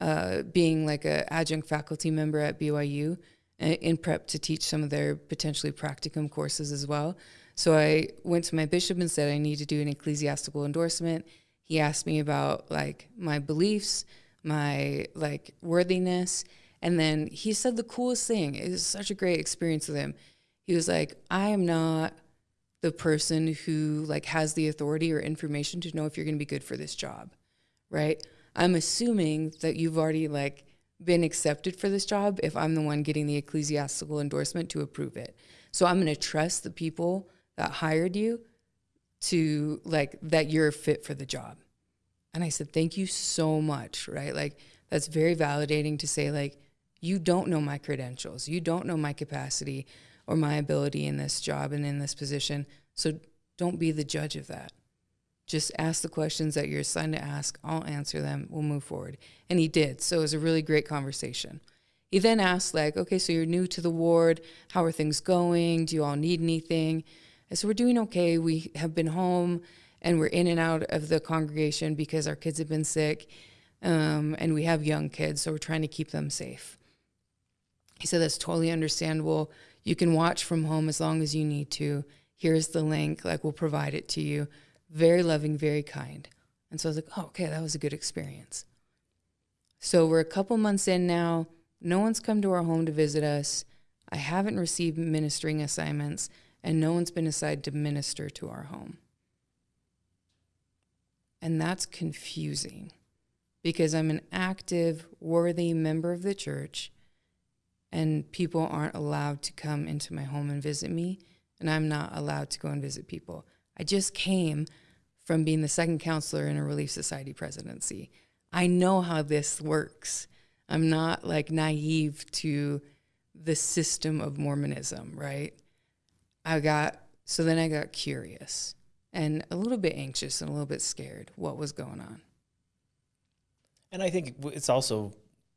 uh, being like an adjunct faculty member at BYU in prep to teach some of their potentially practicum courses as well. So I went to my bishop and said I need to do an ecclesiastical endorsement. He asked me about like my beliefs, my like worthiness. And then he said the coolest thing. It was such a great experience with him. He was like, I am not the person who like has the authority or information to know if you're going to be good for this job, right? I'm assuming that you've already like been accepted for this job if I'm the one getting the ecclesiastical endorsement to approve it. So I'm going to trust the people that hired you to like that you're fit for the job. And I said, "Thank you so much." Right? Like that's very validating to say like you don't know my credentials. You don't know my capacity or my ability in this job and in this position. So don't be the judge of that. Just ask the questions that you're assigned to ask. I'll answer them. We'll move forward. And he did. So it was a really great conversation. He then asked, like, okay, so you're new to the ward. How are things going? Do you all need anything? I said, we're doing okay. We have been home and we're in and out of the congregation because our kids have been sick. Um, and we have young kids, so we're trying to keep them safe. He said, That's totally understandable. You can watch from home as long as you need to. Here's the link, like, we'll provide it to you. Very loving, very kind. And so I was like, Oh, okay, that was a good experience. So we're a couple months in now. No one's come to our home to visit us. I haven't received ministering assignments, and no one's been assigned to minister to our home. And that's confusing because I'm an active, worthy member of the church and people aren't allowed to come into my home and visit me, and I'm not allowed to go and visit people. I just came from being the second counselor in a Relief Society presidency. I know how this works. I'm not like naive to the system of Mormonism, right? I got, so then I got curious and a little bit anxious and a little bit scared what was going on. And I think it's also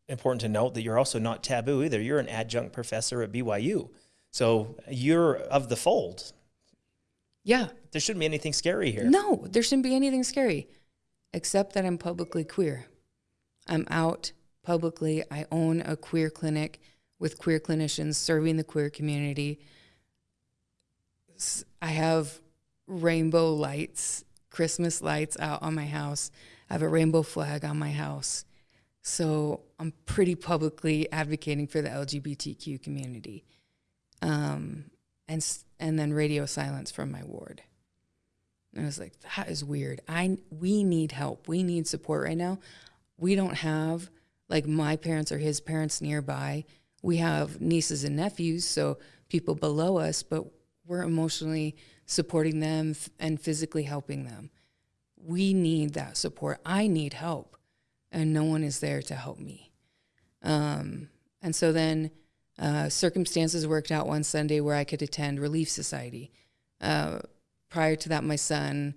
important to note that you're also not taboo either. You're an adjunct professor at BYU. So you're of the fold. Yeah. There shouldn't be anything scary here. No, there shouldn't be anything scary, except that I'm publicly queer. I'm out publicly. I own a queer clinic with queer clinicians serving the queer community. I have rainbow lights, Christmas lights out on my house. I have a rainbow flag on my house. So I'm pretty publicly advocating for the LGBTQ community. Um, and, and then radio silence from my ward. And I was like, that is weird. I, we need help. We need support right now. We don't have like my parents or his parents nearby. We have nieces and nephews, so people below us, but we're emotionally supporting them and physically helping them. We need that support. I need help and no one is there to help me. Um, and so then uh, circumstances worked out one Sunday where I could attend Relief Society. Uh, prior to that, my son,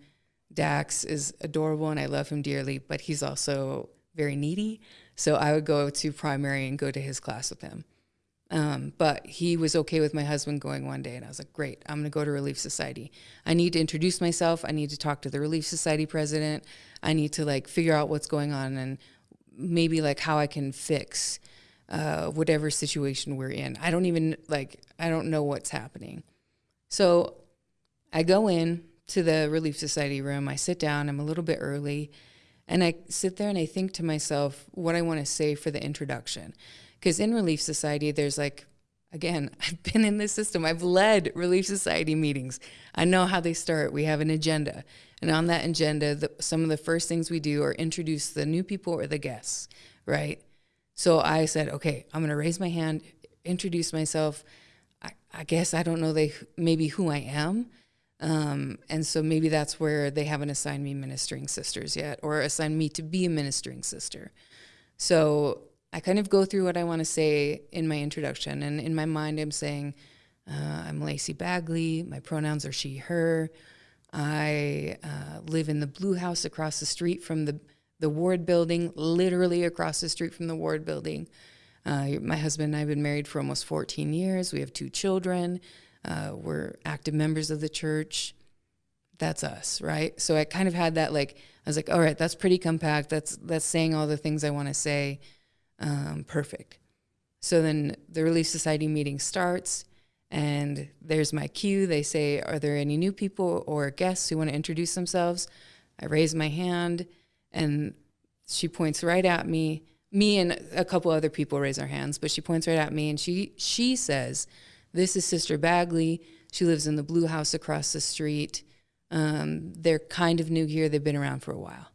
Dax, is adorable and I love him dearly, but he's also very needy. So I would go to primary and go to his class with him. Um, but he was okay with my husband going one day, and I was like, great, I'm gonna go to Relief Society. I need to introduce myself. I need to talk to the Relief Society president. I need to like figure out what's going on and maybe like how I can fix uh, whatever situation we're in. I don't even like, I don't know what's happening. So I go in to the Relief Society room, I sit down, I'm a little bit early, and I sit there and I think to myself what I wanna say for the introduction. Because in Relief Society, there's like, again, I've been in this system. I've led Relief Society meetings. I know how they start. We have an agenda. And on that agenda, the, some of the first things we do are introduce the new people or the guests, right? So I said, okay, I'm going to raise my hand, introduce myself. I, I, guess I don't know they maybe who I am. Um, and so maybe that's where they haven't assigned me ministering sisters yet or assigned me to be a ministering sister. So I kind of go through what I want to say in my introduction. And in my mind, I'm saying, uh, I'm Lacey Bagley. My pronouns are she, her. I uh, live in the blue house across the street from the, the ward building, literally across the street from the ward building. Uh, my husband and I have been married for almost 14 years. We have two children. Uh, we're active members of the church. That's us, right? So I kind of had that like, I was like, all right, that's pretty compact. That's, that's saying all the things I want to say um, perfect. So then the Relief Society meeting starts, and there's my cue. They say, Are there any new people or guests who want to introduce themselves? I raise my hand, and she points right at me. Me and a couple other people raise our hands, but she points right at me, and she, she says, This is Sister Bagley. She lives in the blue house across the street. Um, they're kind of new here, they've been around for a while.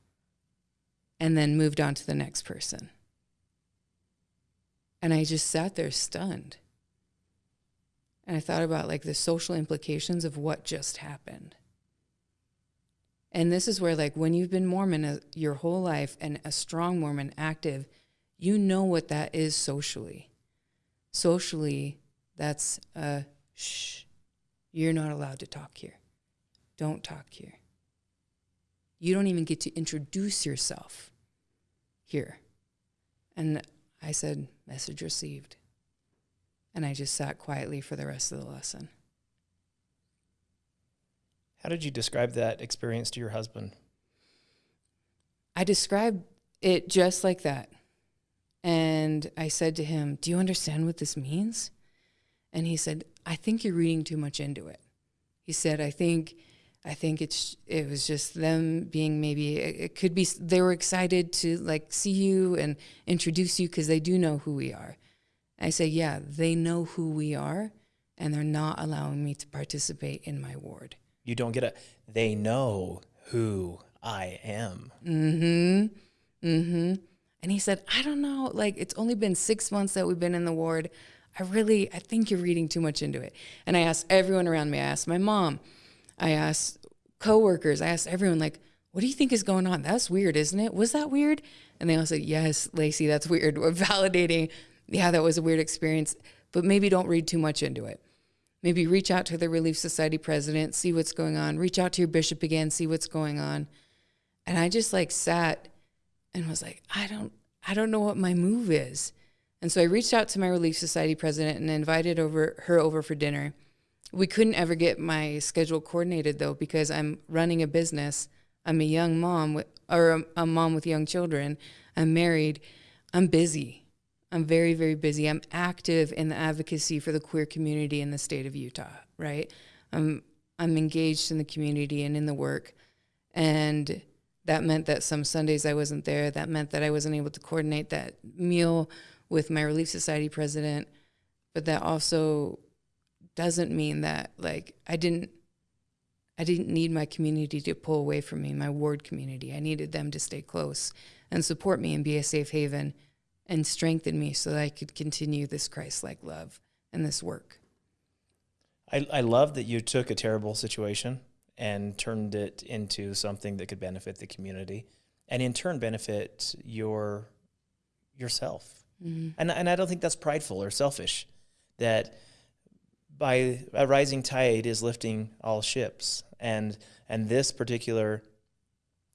And then moved on to the next person. And I just sat there stunned. And I thought about like the social implications of what just happened. And this is where, like, when you've been Mormon uh, your whole life and a strong Mormon, active, you know what that is socially. Socially, that's a shh, you're not allowed to talk here. Don't talk here. You don't even get to introduce yourself here. And I said, message received. And I just sat quietly for the rest of the lesson. How did you describe that experience to your husband? I described it just like that. And I said to him, Do you understand what this means? And he said, I think you're reading too much into it. He said, I think. I think it's it was just them being maybe it could be they were excited to like see you and introduce you because they do know who we are. I say, yeah, they know who we are, and they're not allowing me to participate in my ward. You don't get it. They know who I am. Mm-hmm. Mm-hmm. And he said, I don't know. Like it's only been six months that we've been in the ward. I really, I think you're reading too much into it. And I asked everyone around me. I asked my mom. I asked coworkers. I asked everyone, like, what do you think is going on? That's weird, isn't it? Was that weird? And they all said, yes, Lacey, that's weird. We're validating yeah, that was a weird experience, but maybe don't read too much into it. Maybe reach out to the Relief Society president, see what's going on. Reach out to your bishop again, see what's going on. And I just like sat and was like, I don't, I don't know what my move is. And so I reached out to my Relief Society president and invited over her over for dinner. We couldn't ever get my schedule coordinated though because I'm running a business. I'm a young mom with, or a, a mom with young children. I'm married. I'm busy. I'm very, very busy. I'm active in the advocacy for the queer community in the state of Utah, right? I'm, I'm engaged in the community and in the work. And that meant that some Sundays I wasn't there. That meant that I wasn't able to coordinate that meal with my Relief Society president. But that also doesn't mean that like I didn't I didn't need my community to pull away from me, my ward community. I needed them to stay close and support me and be a safe haven and strengthen me so that I could continue this Christ like love and this work. I, I love that you took a terrible situation and turned it into something that could benefit the community and in turn benefit your yourself. Mm-hmm. And, and I don't think that's prideful or selfish that by a rising tide is lifting all ships. And, and this particular,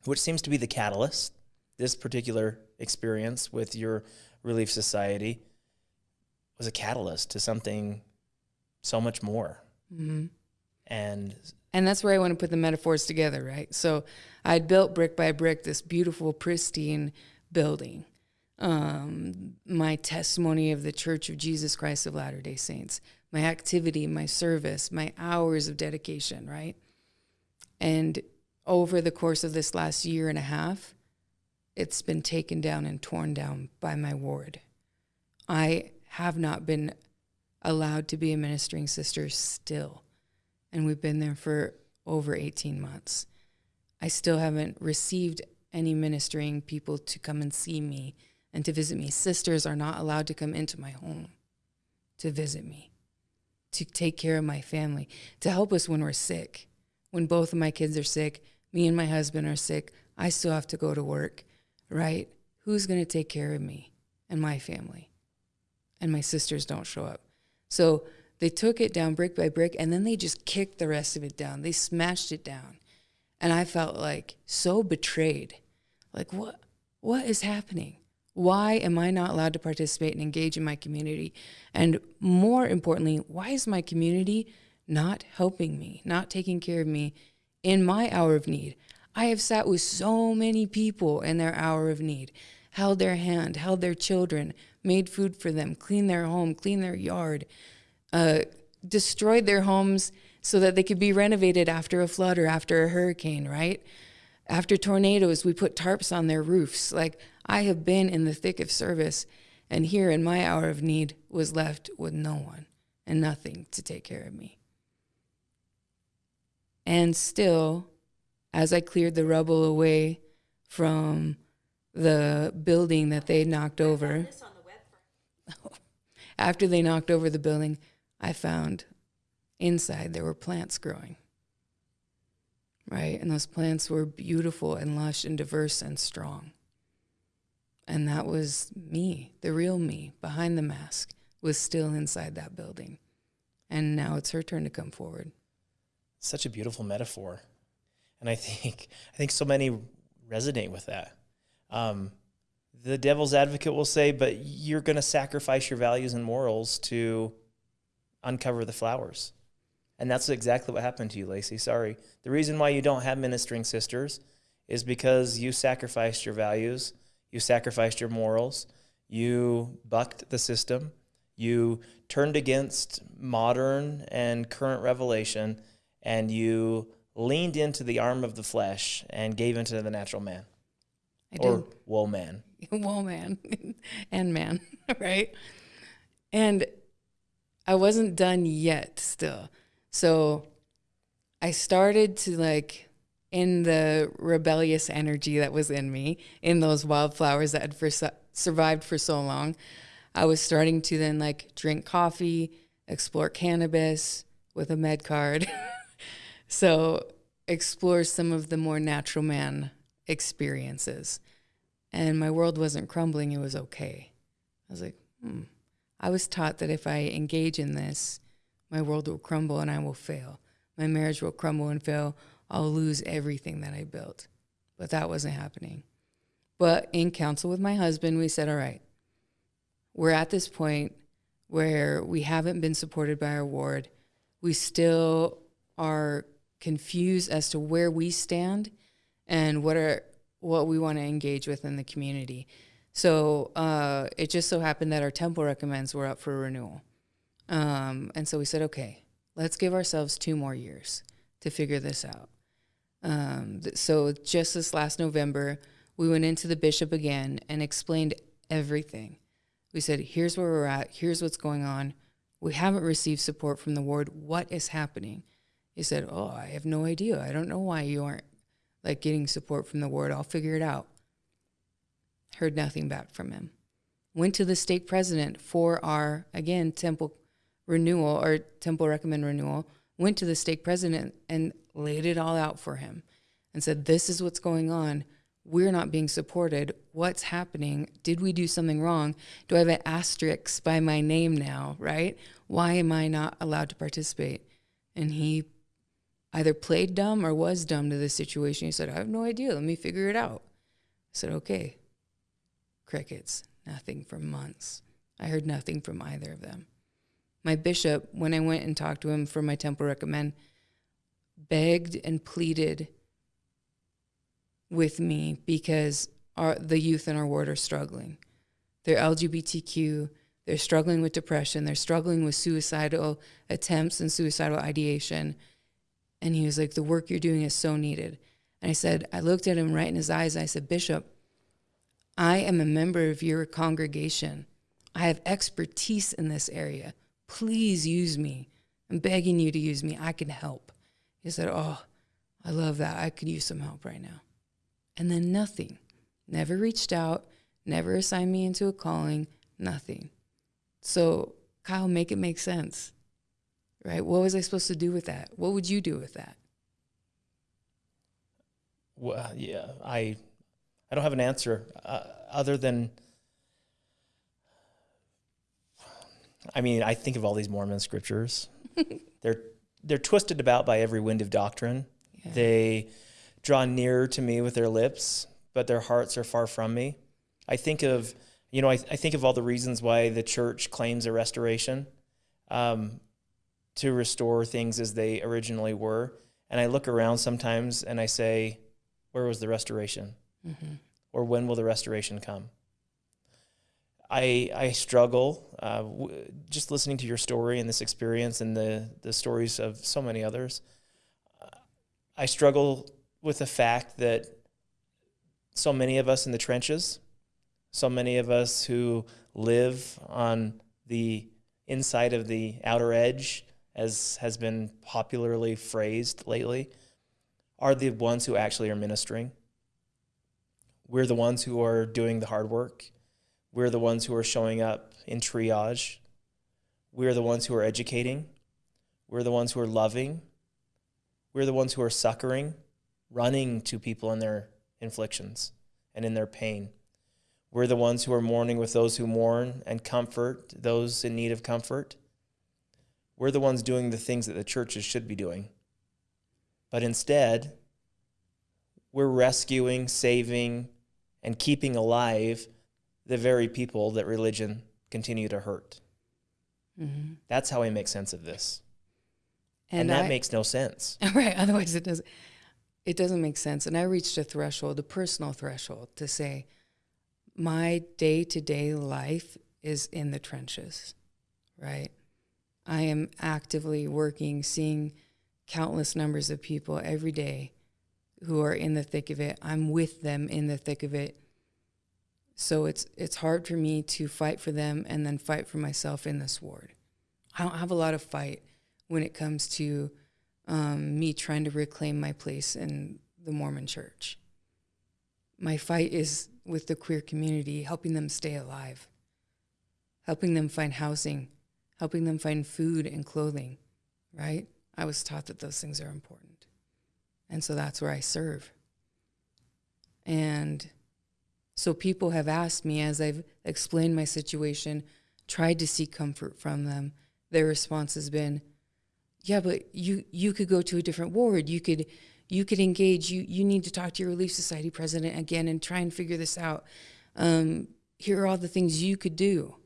which seems to be the catalyst, this particular experience with your Relief Society was a catalyst to something so much more. Mm-hmm. And and that's where I want to put the metaphors together, right? So I'd built brick by brick this beautiful, pristine building. Um, my testimony of the Church of Jesus Christ of Latter day Saints, my activity, my service, my hours of dedication, right? And over the course of this last year and a half, it's been taken down and torn down by my ward. I have not been allowed to be a ministering sister still, and we've been there for over 18 months. I still haven't received any ministering people to come and see me and to visit me. Sisters are not allowed to come into my home to visit me, to take care of my family, to help us when we're sick. When both of my kids are sick, me and my husband are sick, I still have to go to work right? Who's going to take care of me and my family? And my sisters don't show up. So they took it down brick by brick and then they just kicked the rest of it down. They smashed it down. And I felt like so betrayed. Like what what is happening? Why am I not allowed to participate and engage in my community? And more importantly, why is my community not helping me, not taking care of me in my hour of need? I have sat with so many people in their hour of need, held their hand, held their children, made food for them, cleaned their home, cleaned their yard, uh, destroyed their homes so that they could be renovated after a flood or after a hurricane, right? After tornadoes, we put tarps on their roofs. Like I have been in the thick of service, and here in my hour of need was left with no one and nothing to take care of me. And still, as I cleared the rubble away from the building that they knocked over. After they knocked over the building, I found inside there were plants growing. Right? And those plants were beautiful and lush and diverse and strong. And that was me, the real me behind the mask, was still inside that building. And now it's her turn to come forward. Such a beautiful metaphor. And I think I think so many resonate with that. Um, the devil's advocate will say, but you're going to sacrifice your values and morals to uncover the flowers. And that's exactly what happened to you, Lacey. Sorry. The reason why you don't have ministering sisters is because you sacrificed your values, you sacrificed your morals, you bucked the system, you turned against modern and current revelation, and you leaned into the arm of the flesh and gave into the natural man. I or did. woe man. Woe man and man, right? And I wasn't done yet still. So I started to like in the rebellious energy that was in me, in those wildflowers that had for, survived for so long. I was starting to then like drink coffee, explore cannabis with a med card. So explore some of the more natural man experiences. And my world wasn't crumbling, it was okay. I was like, hmm. I was taught that if I engage in this, my world will crumble and I will fail. My marriage will crumble and fail. I'll lose everything that I built. But that wasn't happening. But in counsel with my husband, we said, all right, we're at this point where we haven't been supported by our ward. We still are confused as to where we stand and what are what we want to engage with in the community. So uh, it just so happened that our temple recommends were up for renewal. Um, and so we said, okay, let's give ourselves two more years to figure this out. Um, th- so just this last November, we went into the bishop again and explained everything. We said, here's where we're at, here's what's going on. We haven't received support from the ward. What is happening? He said, Oh, I have no idea. I don't know why you aren't like getting support from the ward. I'll figure it out. Heard nothing back from him. Went to the stake president for our, again, temple renewal or temple recommend renewal. Went to the stake president and laid it all out for him and said, This is what's going on. We're not being supported. What's happening? Did we do something wrong? Do I have an asterisk by my name now, right? Why am I not allowed to participate? And he either played dumb or was dumb to the situation. He said, I have no idea. Let me figure it out. I said, okay. Crickets. Nothing for months. I heard nothing from either of them. My bishop, when I went and talked to him for my temple recommend, begged and pleaded with me because our, the youth in our ward are struggling. They're LGBTQ, they're struggling with depression, they're struggling with suicidal attempts and suicidal ideation. And he was like, The work you're doing is so needed. And I said, I looked at him right in his eyes. And I said, Bishop, I am a member of your congregation. I have expertise in this area. Please use me. I'm begging you to use me. I can help. He said, Oh, I love that. I could use some help right now. And then nothing. Never reached out, never assigned me into a calling, nothing. So, Kyle, make it make sense right? What was I supposed to do with that? What would you do with that? Well, yeah, I, I don't have an answer uh, other than. I mean, I think of all these Mormon scriptures. they're they're twisted about by every wind of doctrine. Yeah. They draw nearer to me with their lips, but their hearts are far from me. I think of, you know, I, I think of all the reasons why the church claims a restoration. Um, to restore things as they originally were. And I look around sometimes and I say, where was the restoration? Mm-hmm. Or when will the restoration come? I, I struggle uh, w- just listening to your story and this experience and the, the stories of so many others. I struggle with the fact that so many of us in the trenches, so many of us who live on the inside of the outer edge as has been popularly phrased lately, are the ones who actually are ministering. We're the ones who are doing the hard work. We're the ones who are showing up in triage. We're the ones who are educating. We're the ones who are loving. We're the ones who are succoring, running to people in their inflictions and in their pain. We're the ones who are mourning with those who mourn and comfort those in need of comfort. We're the ones doing the things that the churches should be doing. But instead, we're rescuing, saving, and keeping alive the very people that religion continue to hurt. Mm-hmm. That's how I make sense of this. And, and that I, makes no sense. Right. Otherwise it doesn't it doesn't make sense. And I reached a threshold, a personal threshold, to say, my day to day life is in the trenches, right? I am actively working, seeing countless numbers of people every day who are in the thick of it. I'm with them in the thick of it. So it's it's hard for me to fight for them and then fight for myself in this ward. I don't have a lot of fight when it comes to um, me trying to reclaim my place in the Mormon church. My fight is with the queer community, helping them stay alive, helping them find housing, helping them find food and clothing, right? I was taught that those things are important. And so that's where I serve. And so people have asked me as I've explained my situation, tried to seek comfort from them. Their response has been, "Yeah, but you you could go to a different ward. You could you could engage. You you need to talk to your Relief Society president again and try and figure this out. Um, here are all the things you could do.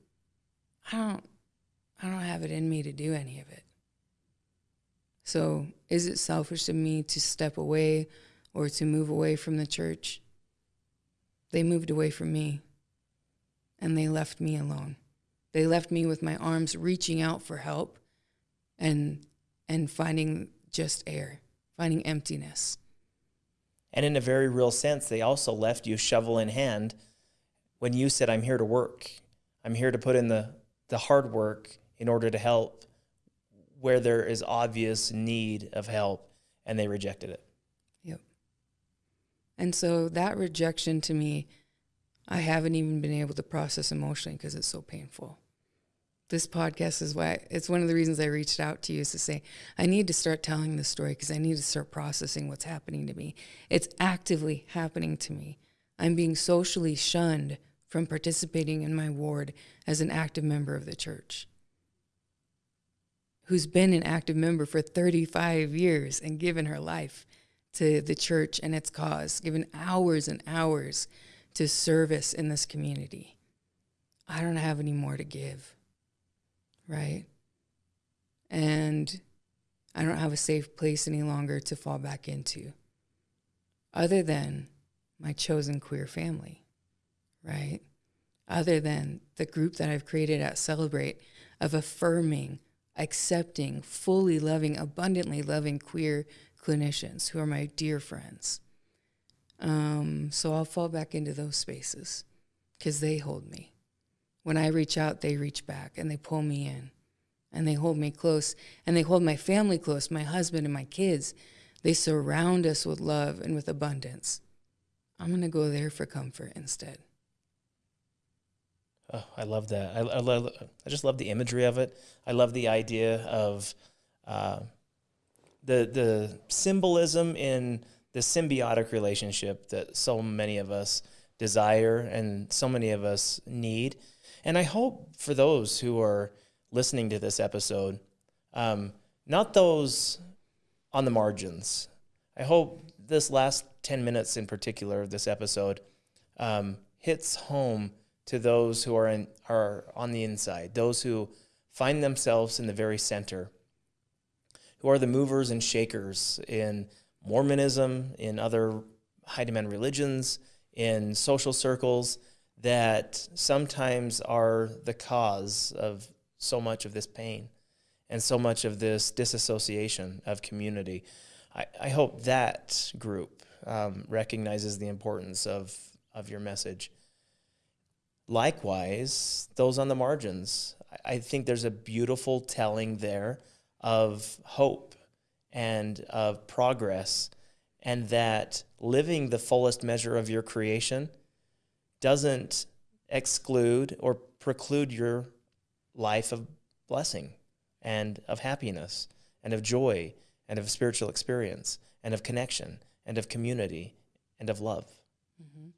I don't I don't have it in me to do any of it. So is it selfish of me to step away or to move away from the church? They moved away from me and they left me alone. They left me with my arms reaching out for help and and finding just air, finding emptiness. And in a very real sense, they also left you shovel in hand when you said, I'm here to work. I'm here to put in the, the hard work in order to help where there is obvious need of help, and they rejected it. Yep. And so that rejection to me, I haven't even been able to process emotionally because it's so painful. This podcast is why it's one of the reasons I reached out to you is to say, I need to start telling this story because I need to start processing what's happening to me. It's actively happening to me. I'm being socially shunned from participating in my ward as an active member of the church who's been an active member for 35 years and given her life to the church and its cause, given hours and hours to service in this community. I don't have any more to give, right? And I don't have a safe place any longer to fall back into, other than my chosen queer family, right? Other than the group that I've created at Celebrate of affirming, accepting, fully loving, abundantly loving queer clinicians who are my dear friends. Um, so I'll fall back into those spaces because they hold me. When I reach out, they reach back and they pull me in and they hold me close and they hold my family close, my husband and my kids. They surround us with love and with abundance. I'm going to go there for comfort instead. Oh, I love that. I, I, love, I just love the imagery of it. I love the idea of uh, the the symbolism in the symbiotic relationship that so many of us desire and so many of us need. And I hope for those who are listening to this episode, um, not those on the margins. I hope this last 10 minutes in particular of this episode um, hits home to those who are, in, are on the inside, those who find themselves in the very center who are the movers and shakers in Mormonism, in other high demand religions, in social circles that sometimes are the cause of so much of this pain and so much of this disassociation of community. I, I hope that group um, recognizes the importance of, of your message. Likewise, those on the margins, I, think there's a beautiful telling there of hope and of progress, and that living the fullest measure of your creation doesn't exclude or preclude your life of blessing and of happiness and of joy and of spiritual experience and of connection and of community and of love. Mm-hmm.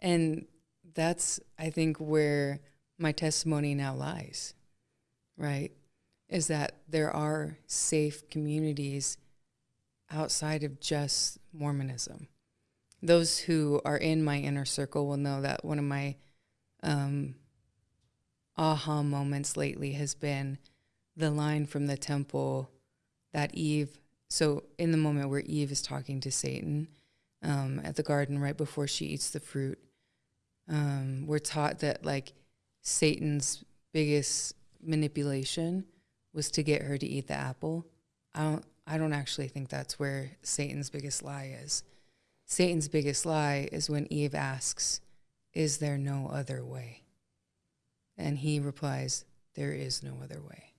And that's, I think, where my testimony now lies, right? Is that there are safe communities outside of just Mormonism. Those who are in my inner circle will know that one of my um, aha moments lately has been the line from the temple that Eve, so in the moment where Eve is talking to Satan um, at the garden right before she eats the fruit, um, we're taught that like Satan's biggest manipulation was to get her to eat the apple. I don't I don't actually think that's where Satan's biggest lie is. Satan's biggest lie is when Eve asks, Is there no other way? And he replies, There is no other way.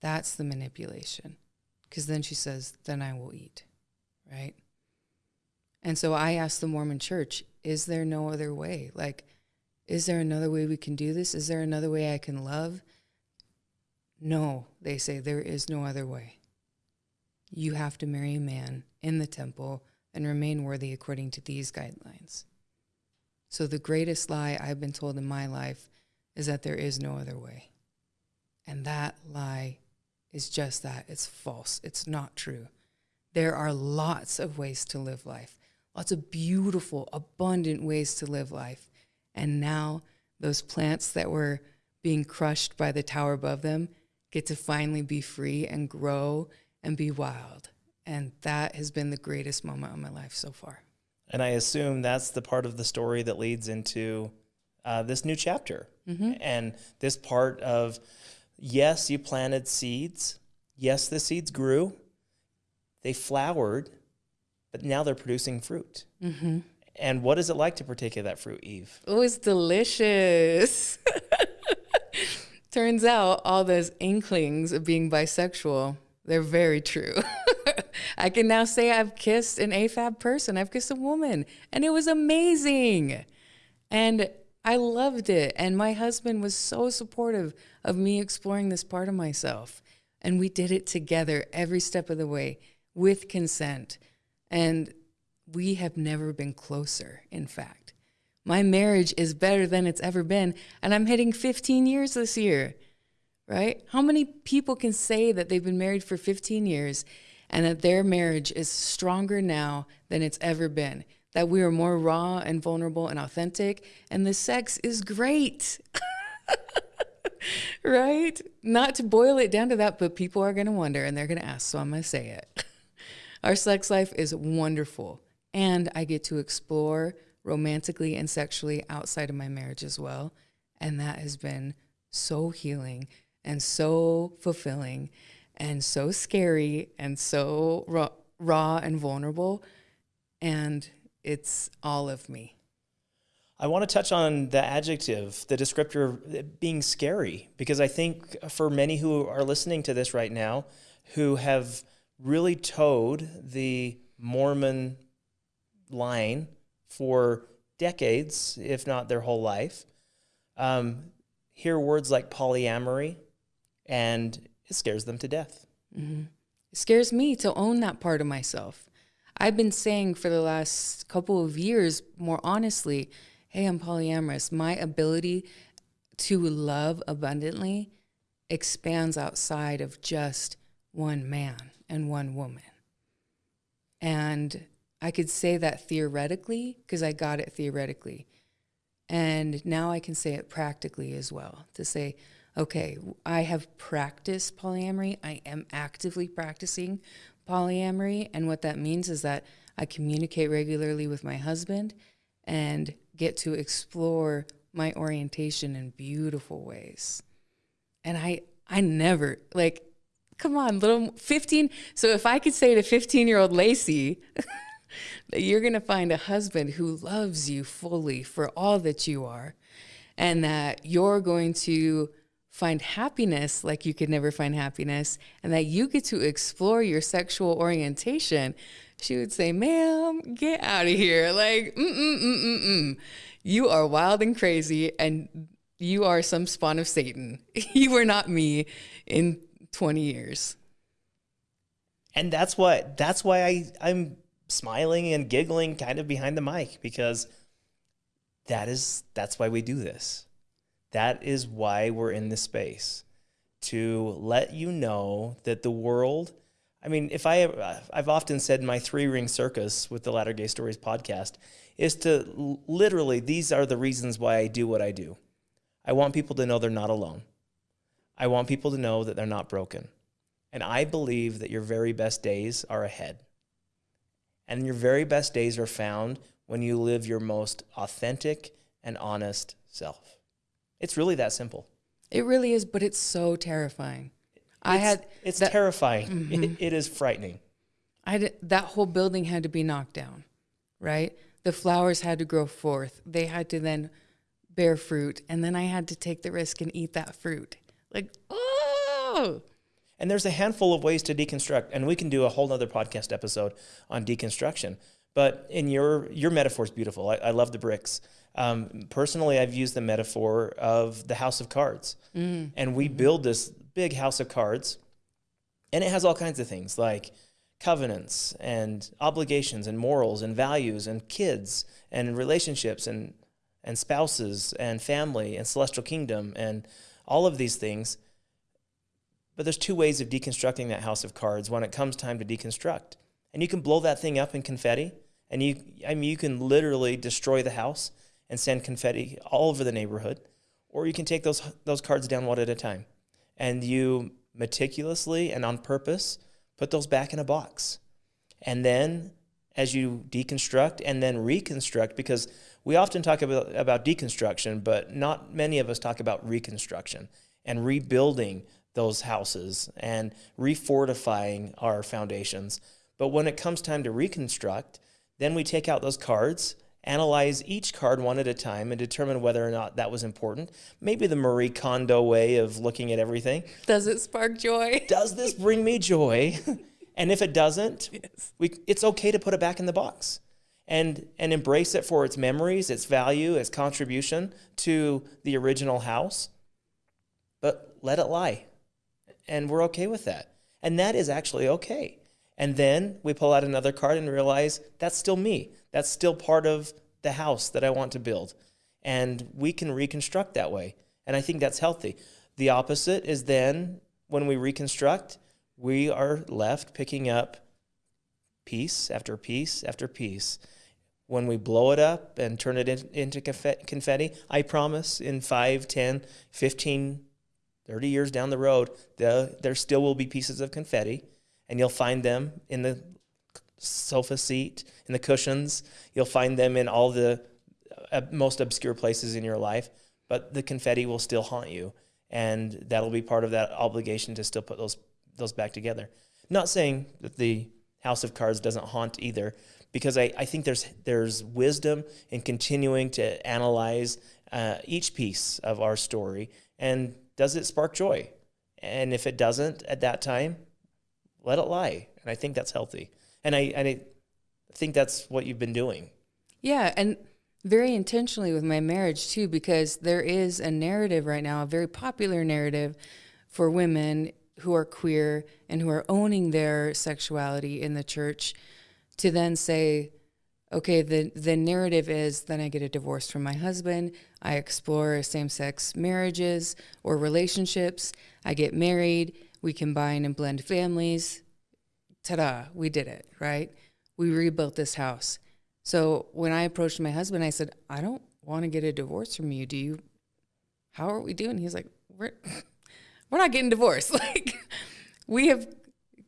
That's the manipulation. Because then she says, Then I will eat, right? And so I asked the Mormon church, Is there no other way? Like, is there another way we can do this? Is there another way I can love? No, they say, there is no other way. You have to marry a man in the temple and remain worthy according to these guidelines. So, the greatest lie I've been told in my life is that there is no other way. And that lie is just that it's false, it's not true. There are lots of ways to live life, lots of beautiful, abundant ways to live life. And now those plants that were being crushed by the tower above them get to finally be free and grow and be wild. And that has been the greatest moment of my life so far. And I assume that's the part of the story that leads into uh, this new chapter. Mm-hmm. And this part of, yes, you planted seeds. Yes, the seeds grew. They flowered, but now they're producing fruit. Mm-hmm. And what is it like to partake of that fruit, Eve? Oh, it's delicious. Turns out all those inklings of being bisexual, they're very true. I can now say I've kissed an AFAB person, I've kissed a woman, and it was amazing. And I loved it. And my husband was so supportive of me exploring this part of myself. And we did it together every step of the way with consent. And we have never been closer, in fact. My marriage is better than it's ever been, and I'm hitting 15 years this year, right? How many people can say that they've been married for 15 years and that their marriage is stronger now than it's ever been? That we are more raw and vulnerable and authentic, and the sex is great. right? Not to boil it down to that, but people are going to wonder and they're going to ask, so I'm going to say it. Our sex life is wonderful and I get to explore romantically and sexually outside of my marriage as well. And that has been so healing and so fulfilling and so scary and so raw, raw and vulnerable. And it's all of me. I want to touch on the adjective, the descriptor uh, being scary, because I think for many who are listening to this right now, who have really toed the Mormon line for decades, if not their whole life, um, hear words like polyamory, and it scares them to death. Mm-hmm. It scares me to own that part of myself. I've been saying for the last couple of years, more honestly, hey, I'm polyamorous. My ability to love abundantly expands outside of just one man and one woman. And I could say that theoretically because I got it theoretically. And now I can say it practically as well to say, okay, I have practiced polyamory. I am actively practicing polyamory. And what that means is that I communicate regularly with my husband and get to explore my orientation in beautiful ways. And I, I never, like, come on, little 15. So if I could say to 15 year old Lacey, that you're going to find a husband who loves you fully for all that you are, and that you're going to find happiness like you could never find happiness, and that you get to explore your sexual orientation, she would say, Ma'am, get out of here. Like, mm mm mm mm mm. You are wild and crazy, and you are some spawn of Satan. you were not me in 20 years. And that's what that's why I I'm smiling and giggling kind of behind the mic because that is that's why we do this. That is why we're in this space to let you know that the world I mean, if I I've often said my three ring circus with the Latter Gay Stories podcast is to literally these are the reasons why I do what I do. I want people to know they're not alone. I want people to know that they're not broken. And I believe that your very best days are ahead. And your very best days are found when you live your most authentic and honest self. It's really that simple. It really is, but it's so terrifying. It's, I had it's that, terrifying. Mm-hmm. It, it is frightening. I had, that whole building had to be knocked down, right? The flowers had to grow forth. They had to then bear fruit, and then I had to take the risk and eat that fruit. Like, oh. And there's a handful of ways to deconstruct, and we can do a whole other podcast episode on deconstruction. But in your your metaphor is beautiful. I, I love the bricks. Um, personally, I've used the metaphor of the house of cards, mm. and we build this big house of cards, and it has all kinds of things like covenants and obligations and morals and values and kids and relationships and and spouses and family and celestial kingdom and all of these things. But there's two ways of deconstructing that house of cards when it comes time to deconstruct. And you can blow that thing up in confetti, and you I mean you can literally destroy the house and send confetti all over the neighborhood, or you can take those those cards down one at a time. And you meticulously and on purpose put those back in a box. And then as you deconstruct and then reconstruct because we often talk about, about deconstruction, but not many of us talk about reconstruction and rebuilding those houses and refortifying our foundations. But when it comes time to reconstruct, then we take out those cards, analyze each card one at a time, and determine whether or not that was important. Maybe the Marie Kondo way of looking at everything. Does it spark joy? Does this bring me joy? and if it doesn't, yes. we, it's okay to put it back in the box and and embrace it for its memories, its value, its contribution to the original house. But let it lie. And we're okay with that. And that is actually okay. And then we pull out another card and realize that's still me. That's still part of the house that I want to build. And we can reconstruct that way. And I think that's healthy. The opposite is then when we reconstruct, we are left picking up piece after piece after piece when we blow it up and turn it in, into confetti, I promise in 5, 10, 15, 30 years down the road, the, there still will be pieces of confetti, and you'll find them in the sofa seat, in the cushions. You'll find them in all the uh, most obscure places in your life, but the confetti will still haunt you, and that'll be part of that obligation to still put those those back together. Not saying that the House of Cards doesn't haunt either, because I, I think there's there's wisdom in continuing to analyze uh, each piece of our story and does it spark joy? And if it doesn't at that time let it lie. And i think that's healthy. And i and i think that's what you've been doing. Yeah and very intentionally with my marriage too because there is a narrative right now a very popular narrative for women who are queer and who are owning their sexuality in the church to then say, okay, the, the narrative is then I get a divorce from my husband, I explore same sex marriages or relationships, I get married, we combine and blend families. Ta da, we did it, right? We rebuilt this house. So when I approached my husband, I said, I don't want to get a divorce from you. Do you? How are we doing? He's like, we're, we're not getting divorced. Like, we have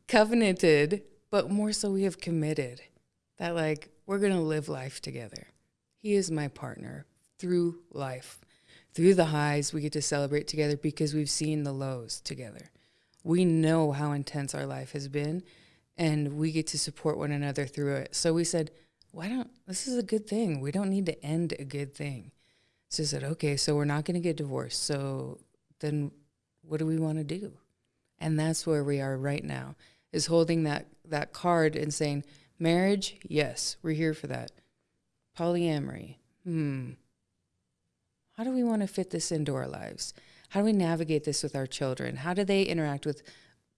covenanted but more so we have committed that like we're going to live life together. He is my partner through life. Through the highs, we get to celebrate together because we've seen the lows together. We know how intense our life has been and we get to support one another through it. So we said, why don't, this is a good thing. We don't need to end a good thing. So I said, okay, so we're not going to get divorced. So then what do we want to do? And that's where we are right now is holding that that card and saying, marriage, yes, we're here for that. Polyamory, hmm. how do we want to fit this into our lives? How do we navigate this with our children? How do they interact with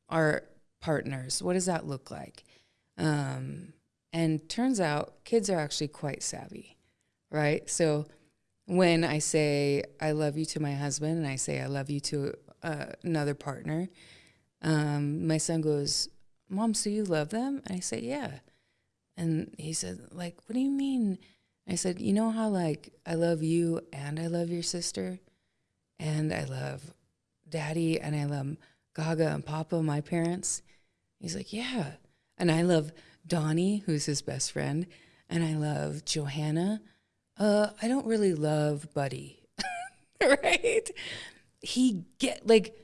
our partners? What does that look like? Um, and turns out kids are actually quite savvy, right? So when I say I love you to my husband and I say I love you to uh, another partner, um, my son goes, Mom, so you love them? And I say, Yeah. And he said, like, what do you mean? I said, you know how like I love you and I love your sister and I love daddy and I love Gaga and Papa, my parents. He's like, yeah. And I love Donnie, who's his best friend, and I love Johanna. Uh, I don't really love Buddy, right? He get like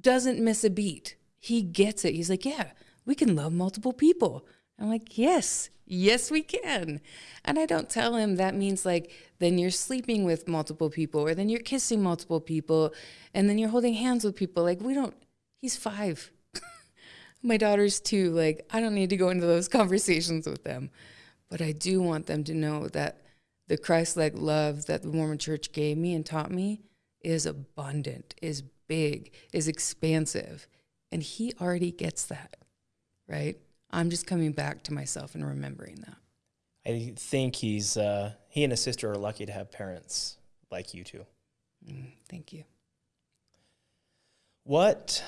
doesn't miss a beat. He gets it. He's like, yeah, we can love multiple people. I'm like, yes, yes, we can. And I don't tell him that means like, then you're sleeping with multiple people, or then you're kissing multiple people, and then you're holding hands with people. Like, we don't, he's five. My daughter's two. Like, I don't need to go into those conversations with them. But I do want them to know that the Christ like love that the Mormon church gave me and taught me is abundant, is big, is expansive. And he already gets that, right? I'm just coming back to myself and remembering that. I think he's uh, he and his sister are lucky to have parents like you two. Mm, thank you. What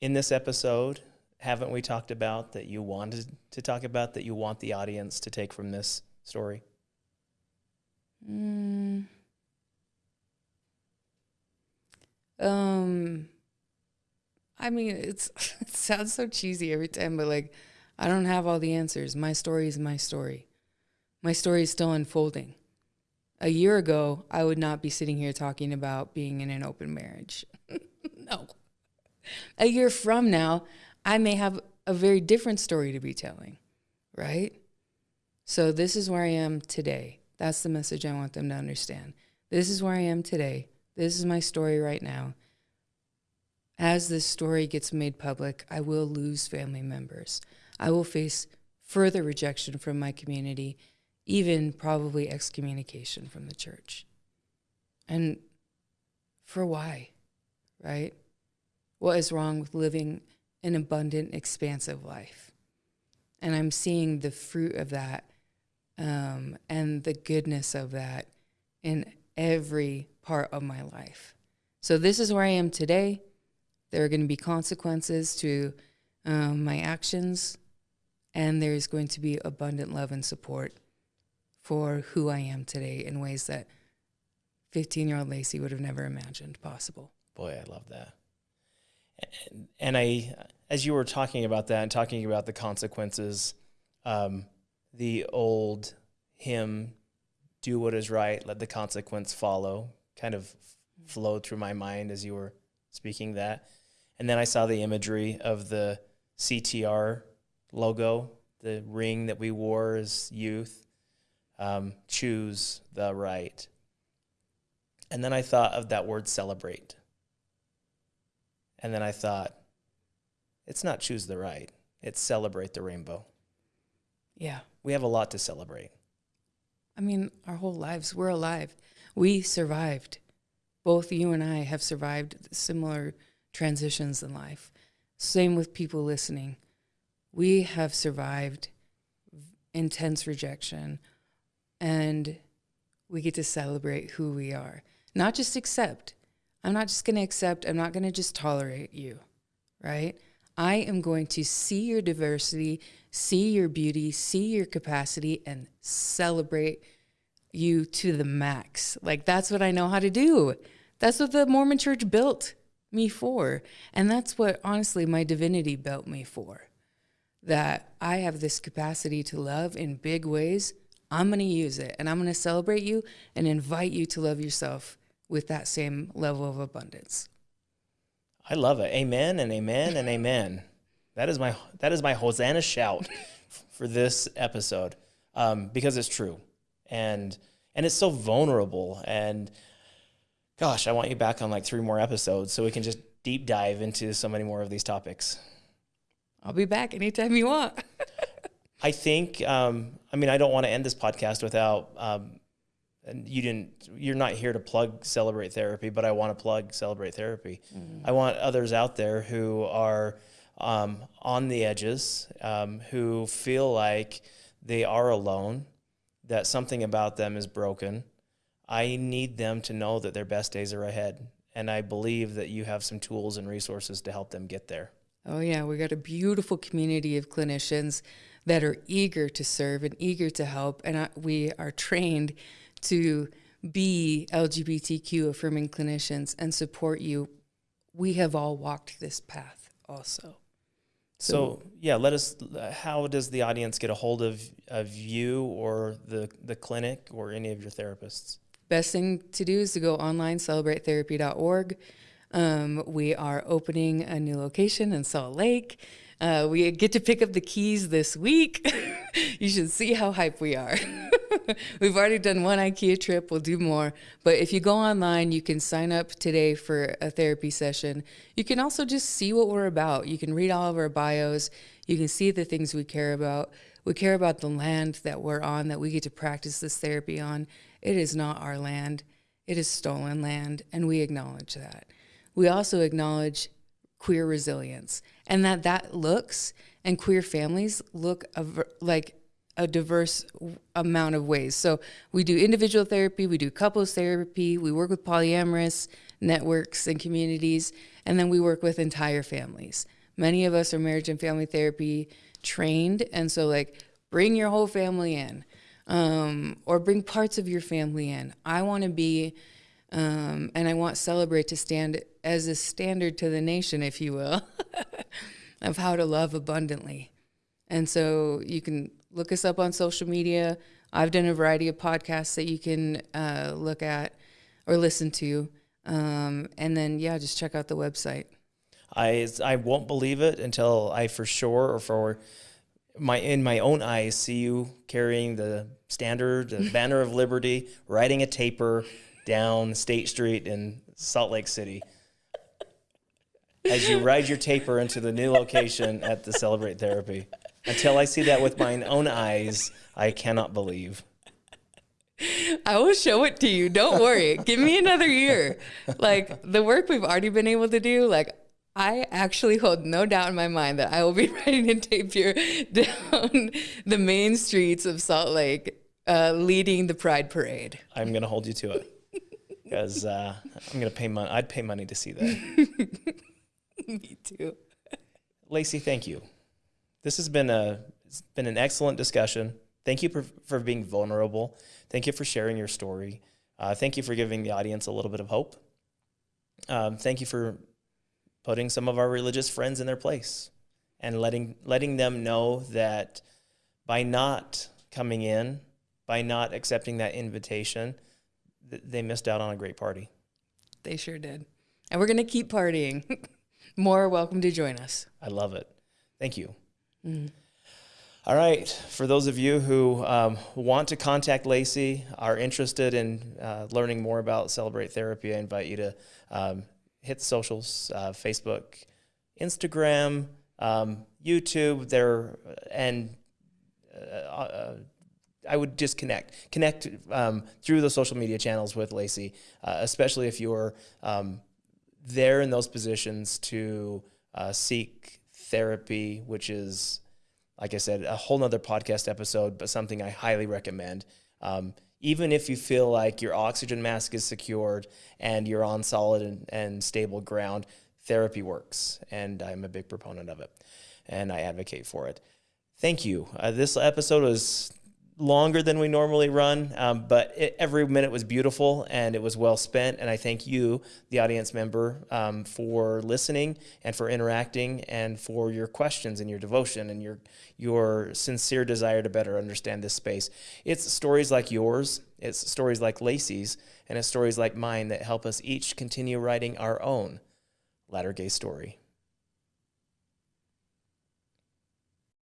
in this episode haven't we talked about that you wanted to talk about that you want the audience to take from this story? Mm. Um, I mean, it's it sounds so cheesy every time, but like, I don't have all the answers. My story is my story. My story is still unfolding. A year ago, I would not be sitting here talking about being in an open marriage. no. A year from now, I may have a very different story to be telling, right? So, this is where I am today. That's the message I want them to understand. This is where I am today. This is my story right now. As this story gets made public, I will lose family members. I will face further rejection from my community, even probably excommunication from the church. And for why, right? What is wrong with living an abundant, expansive life? And I'm seeing the fruit of that um, and the goodness of that in every part of my life. So, this is where I am today. There are going to be consequences to um, my actions, and there's going to be abundant love and support for who I am today in ways that 15 year old Lacey would have never imagined possible. Boy, I love that. And I, as you were talking about that and talking about the consequences, um, the old hymn, do what is right, let the consequence follow, kind of flowed through my mind as you were speaking that. And then I saw the imagery of the CTR logo, the ring that we wore as youth. Um, choose the right. And then I thought of that word celebrate. And then I thought, it's not choose the right, it's celebrate the rainbow. Yeah. We have a lot to celebrate. I mean, our whole lives, we're alive. We survived. Both you and I have survived similar transitions in life. Same with people listening. We have survived intense rejection and we get to celebrate who we are. Not just accept. I'm not just going to accept, I'm not going to just tolerate you, right? I am going to see your diversity, see your beauty, see your capacity, and celebrate you to the max. Like, that's what I know how to do. That's what the Mormon church built me for. And that's what, honestly, my divinity built me for. That I have this capacity to love in big ways. I'm going to use it and I'm going to celebrate you and invite you to love yourself with that same level of abundance. I love it. Amen and amen and amen. That is my that is my Hosanna shout for this episode um, because it's true and and it's so vulnerable and gosh, I want you back on like three more episodes so we can just deep dive into so many more of these topics. I'll be back anytime you want. I think um, I mean I don't want to end this podcast without um, and you didn't you're not here to plug celebrate therapy but i want to plug celebrate therapy mm-hmm. i want others out there who are um, on the edges um, who feel like they are alone that something about them is broken i need them to know that their best days are ahead and i believe that you have some tools and resources to help them get there oh yeah we got a beautiful community of clinicians that are eager to serve and eager to help and we are trained to be LGBTQ affirming clinicians and support you. We have all walked this path also. So, yeah, let us. How does the audience get a hold of, of you or the the clinic or any of your therapists? Best thing to do is to go online, celebratetherapy.org. Um, we are opening a new location in Salt Lake. Uh, we get to pick up the keys this week. you should see how hype we are. We've already done one IKEA trip. We'll do more. But if you go online, you can sign up today for a therapy session. You can also just see what we're about. You can read all of our bios. You can see the things we care about. We care about the land that we're on, that we get to practice this therapy on. It is not our land, it is stolen land, and we acknowledge that. We also acknowledge queer resilience and that that looks and queer families look like a diverse amount of ways. So we do individual therapy, we do couples therapy, we work with polyamorous networks and communities, and then we work with entire families. Many of us are marriage and family therapy trained, and so like bring your whole family in, um, or bring parts of your family in. I want to be, um, and I want Celebrate to stand as a standard to the nation, if you will, of how to love abundantly. And so you can look us up on social media. I've done a variety of podcasts that you can uh, look at or listen to. Um, and then, yeah, just check out the website. I, I won't believe it until I for sure or for my in my own eyes see you carrying the standard, the banner of liberty, riding a tapir down State Street in Salt Lake City. As you ride your tapir into the new location at the Celebrate Therapy. Until I see that with my own eyes, I cannot believe. I will show it to you. Don't worry. Give me another year. Like the work we've already been able to do, like I actually hold no doubt in my mind that I will be riding a tapir down the main streets of Salt Lake, uh, leading the Pride Parade. I'm going to hold you to it because uh, I'm going to pay money. I'd pay money to see that. Me too. Lacey, thank you this has been a it's been an excellent discussion. Thank you for, for being vulnerable. Thank you for sharing your story. Uh, thank you for giving the audience a little bit of hope. Um, thank you for putting some of our religious friends in their place and letting letting them know that by not coming in, by not accepting that invitation, they missed out on a great party. They sure did. And we're going to keep partying. More welcome to join us. I love it. Thank you. Mm. All right. For those of you who um, want to contact Lacey, are interested in uh, learning more about Celebrate Therapy, I invite you to um, hit the socials uh, Facebook, Instagram, um, YouTube, there, and uh, uh, I would just connect, connect um, through the social media channels with Lacey, uh, especially if you're um, there in those positions to uh, seek therapy, which is, like I said, a whole nother podcast episode, but something I highly recommend. Um, even if you feel like your oxygen mask is secured and you're on solid and, and stable ground, therapy works. And I'm a big proponent of it and I advocate for it. Thank you. Uh, this episode was longer than we normally run, um, but it, every minute was beautiful and it was well spent. And I thank you, the audience member, um, for listening and for interacting and for your questions and your devotion and your your sincere desire to better understand this space. It's stories like yours, it's stories like Lacey's, and it's stories like mine that help us each continue writing our own latter gay story.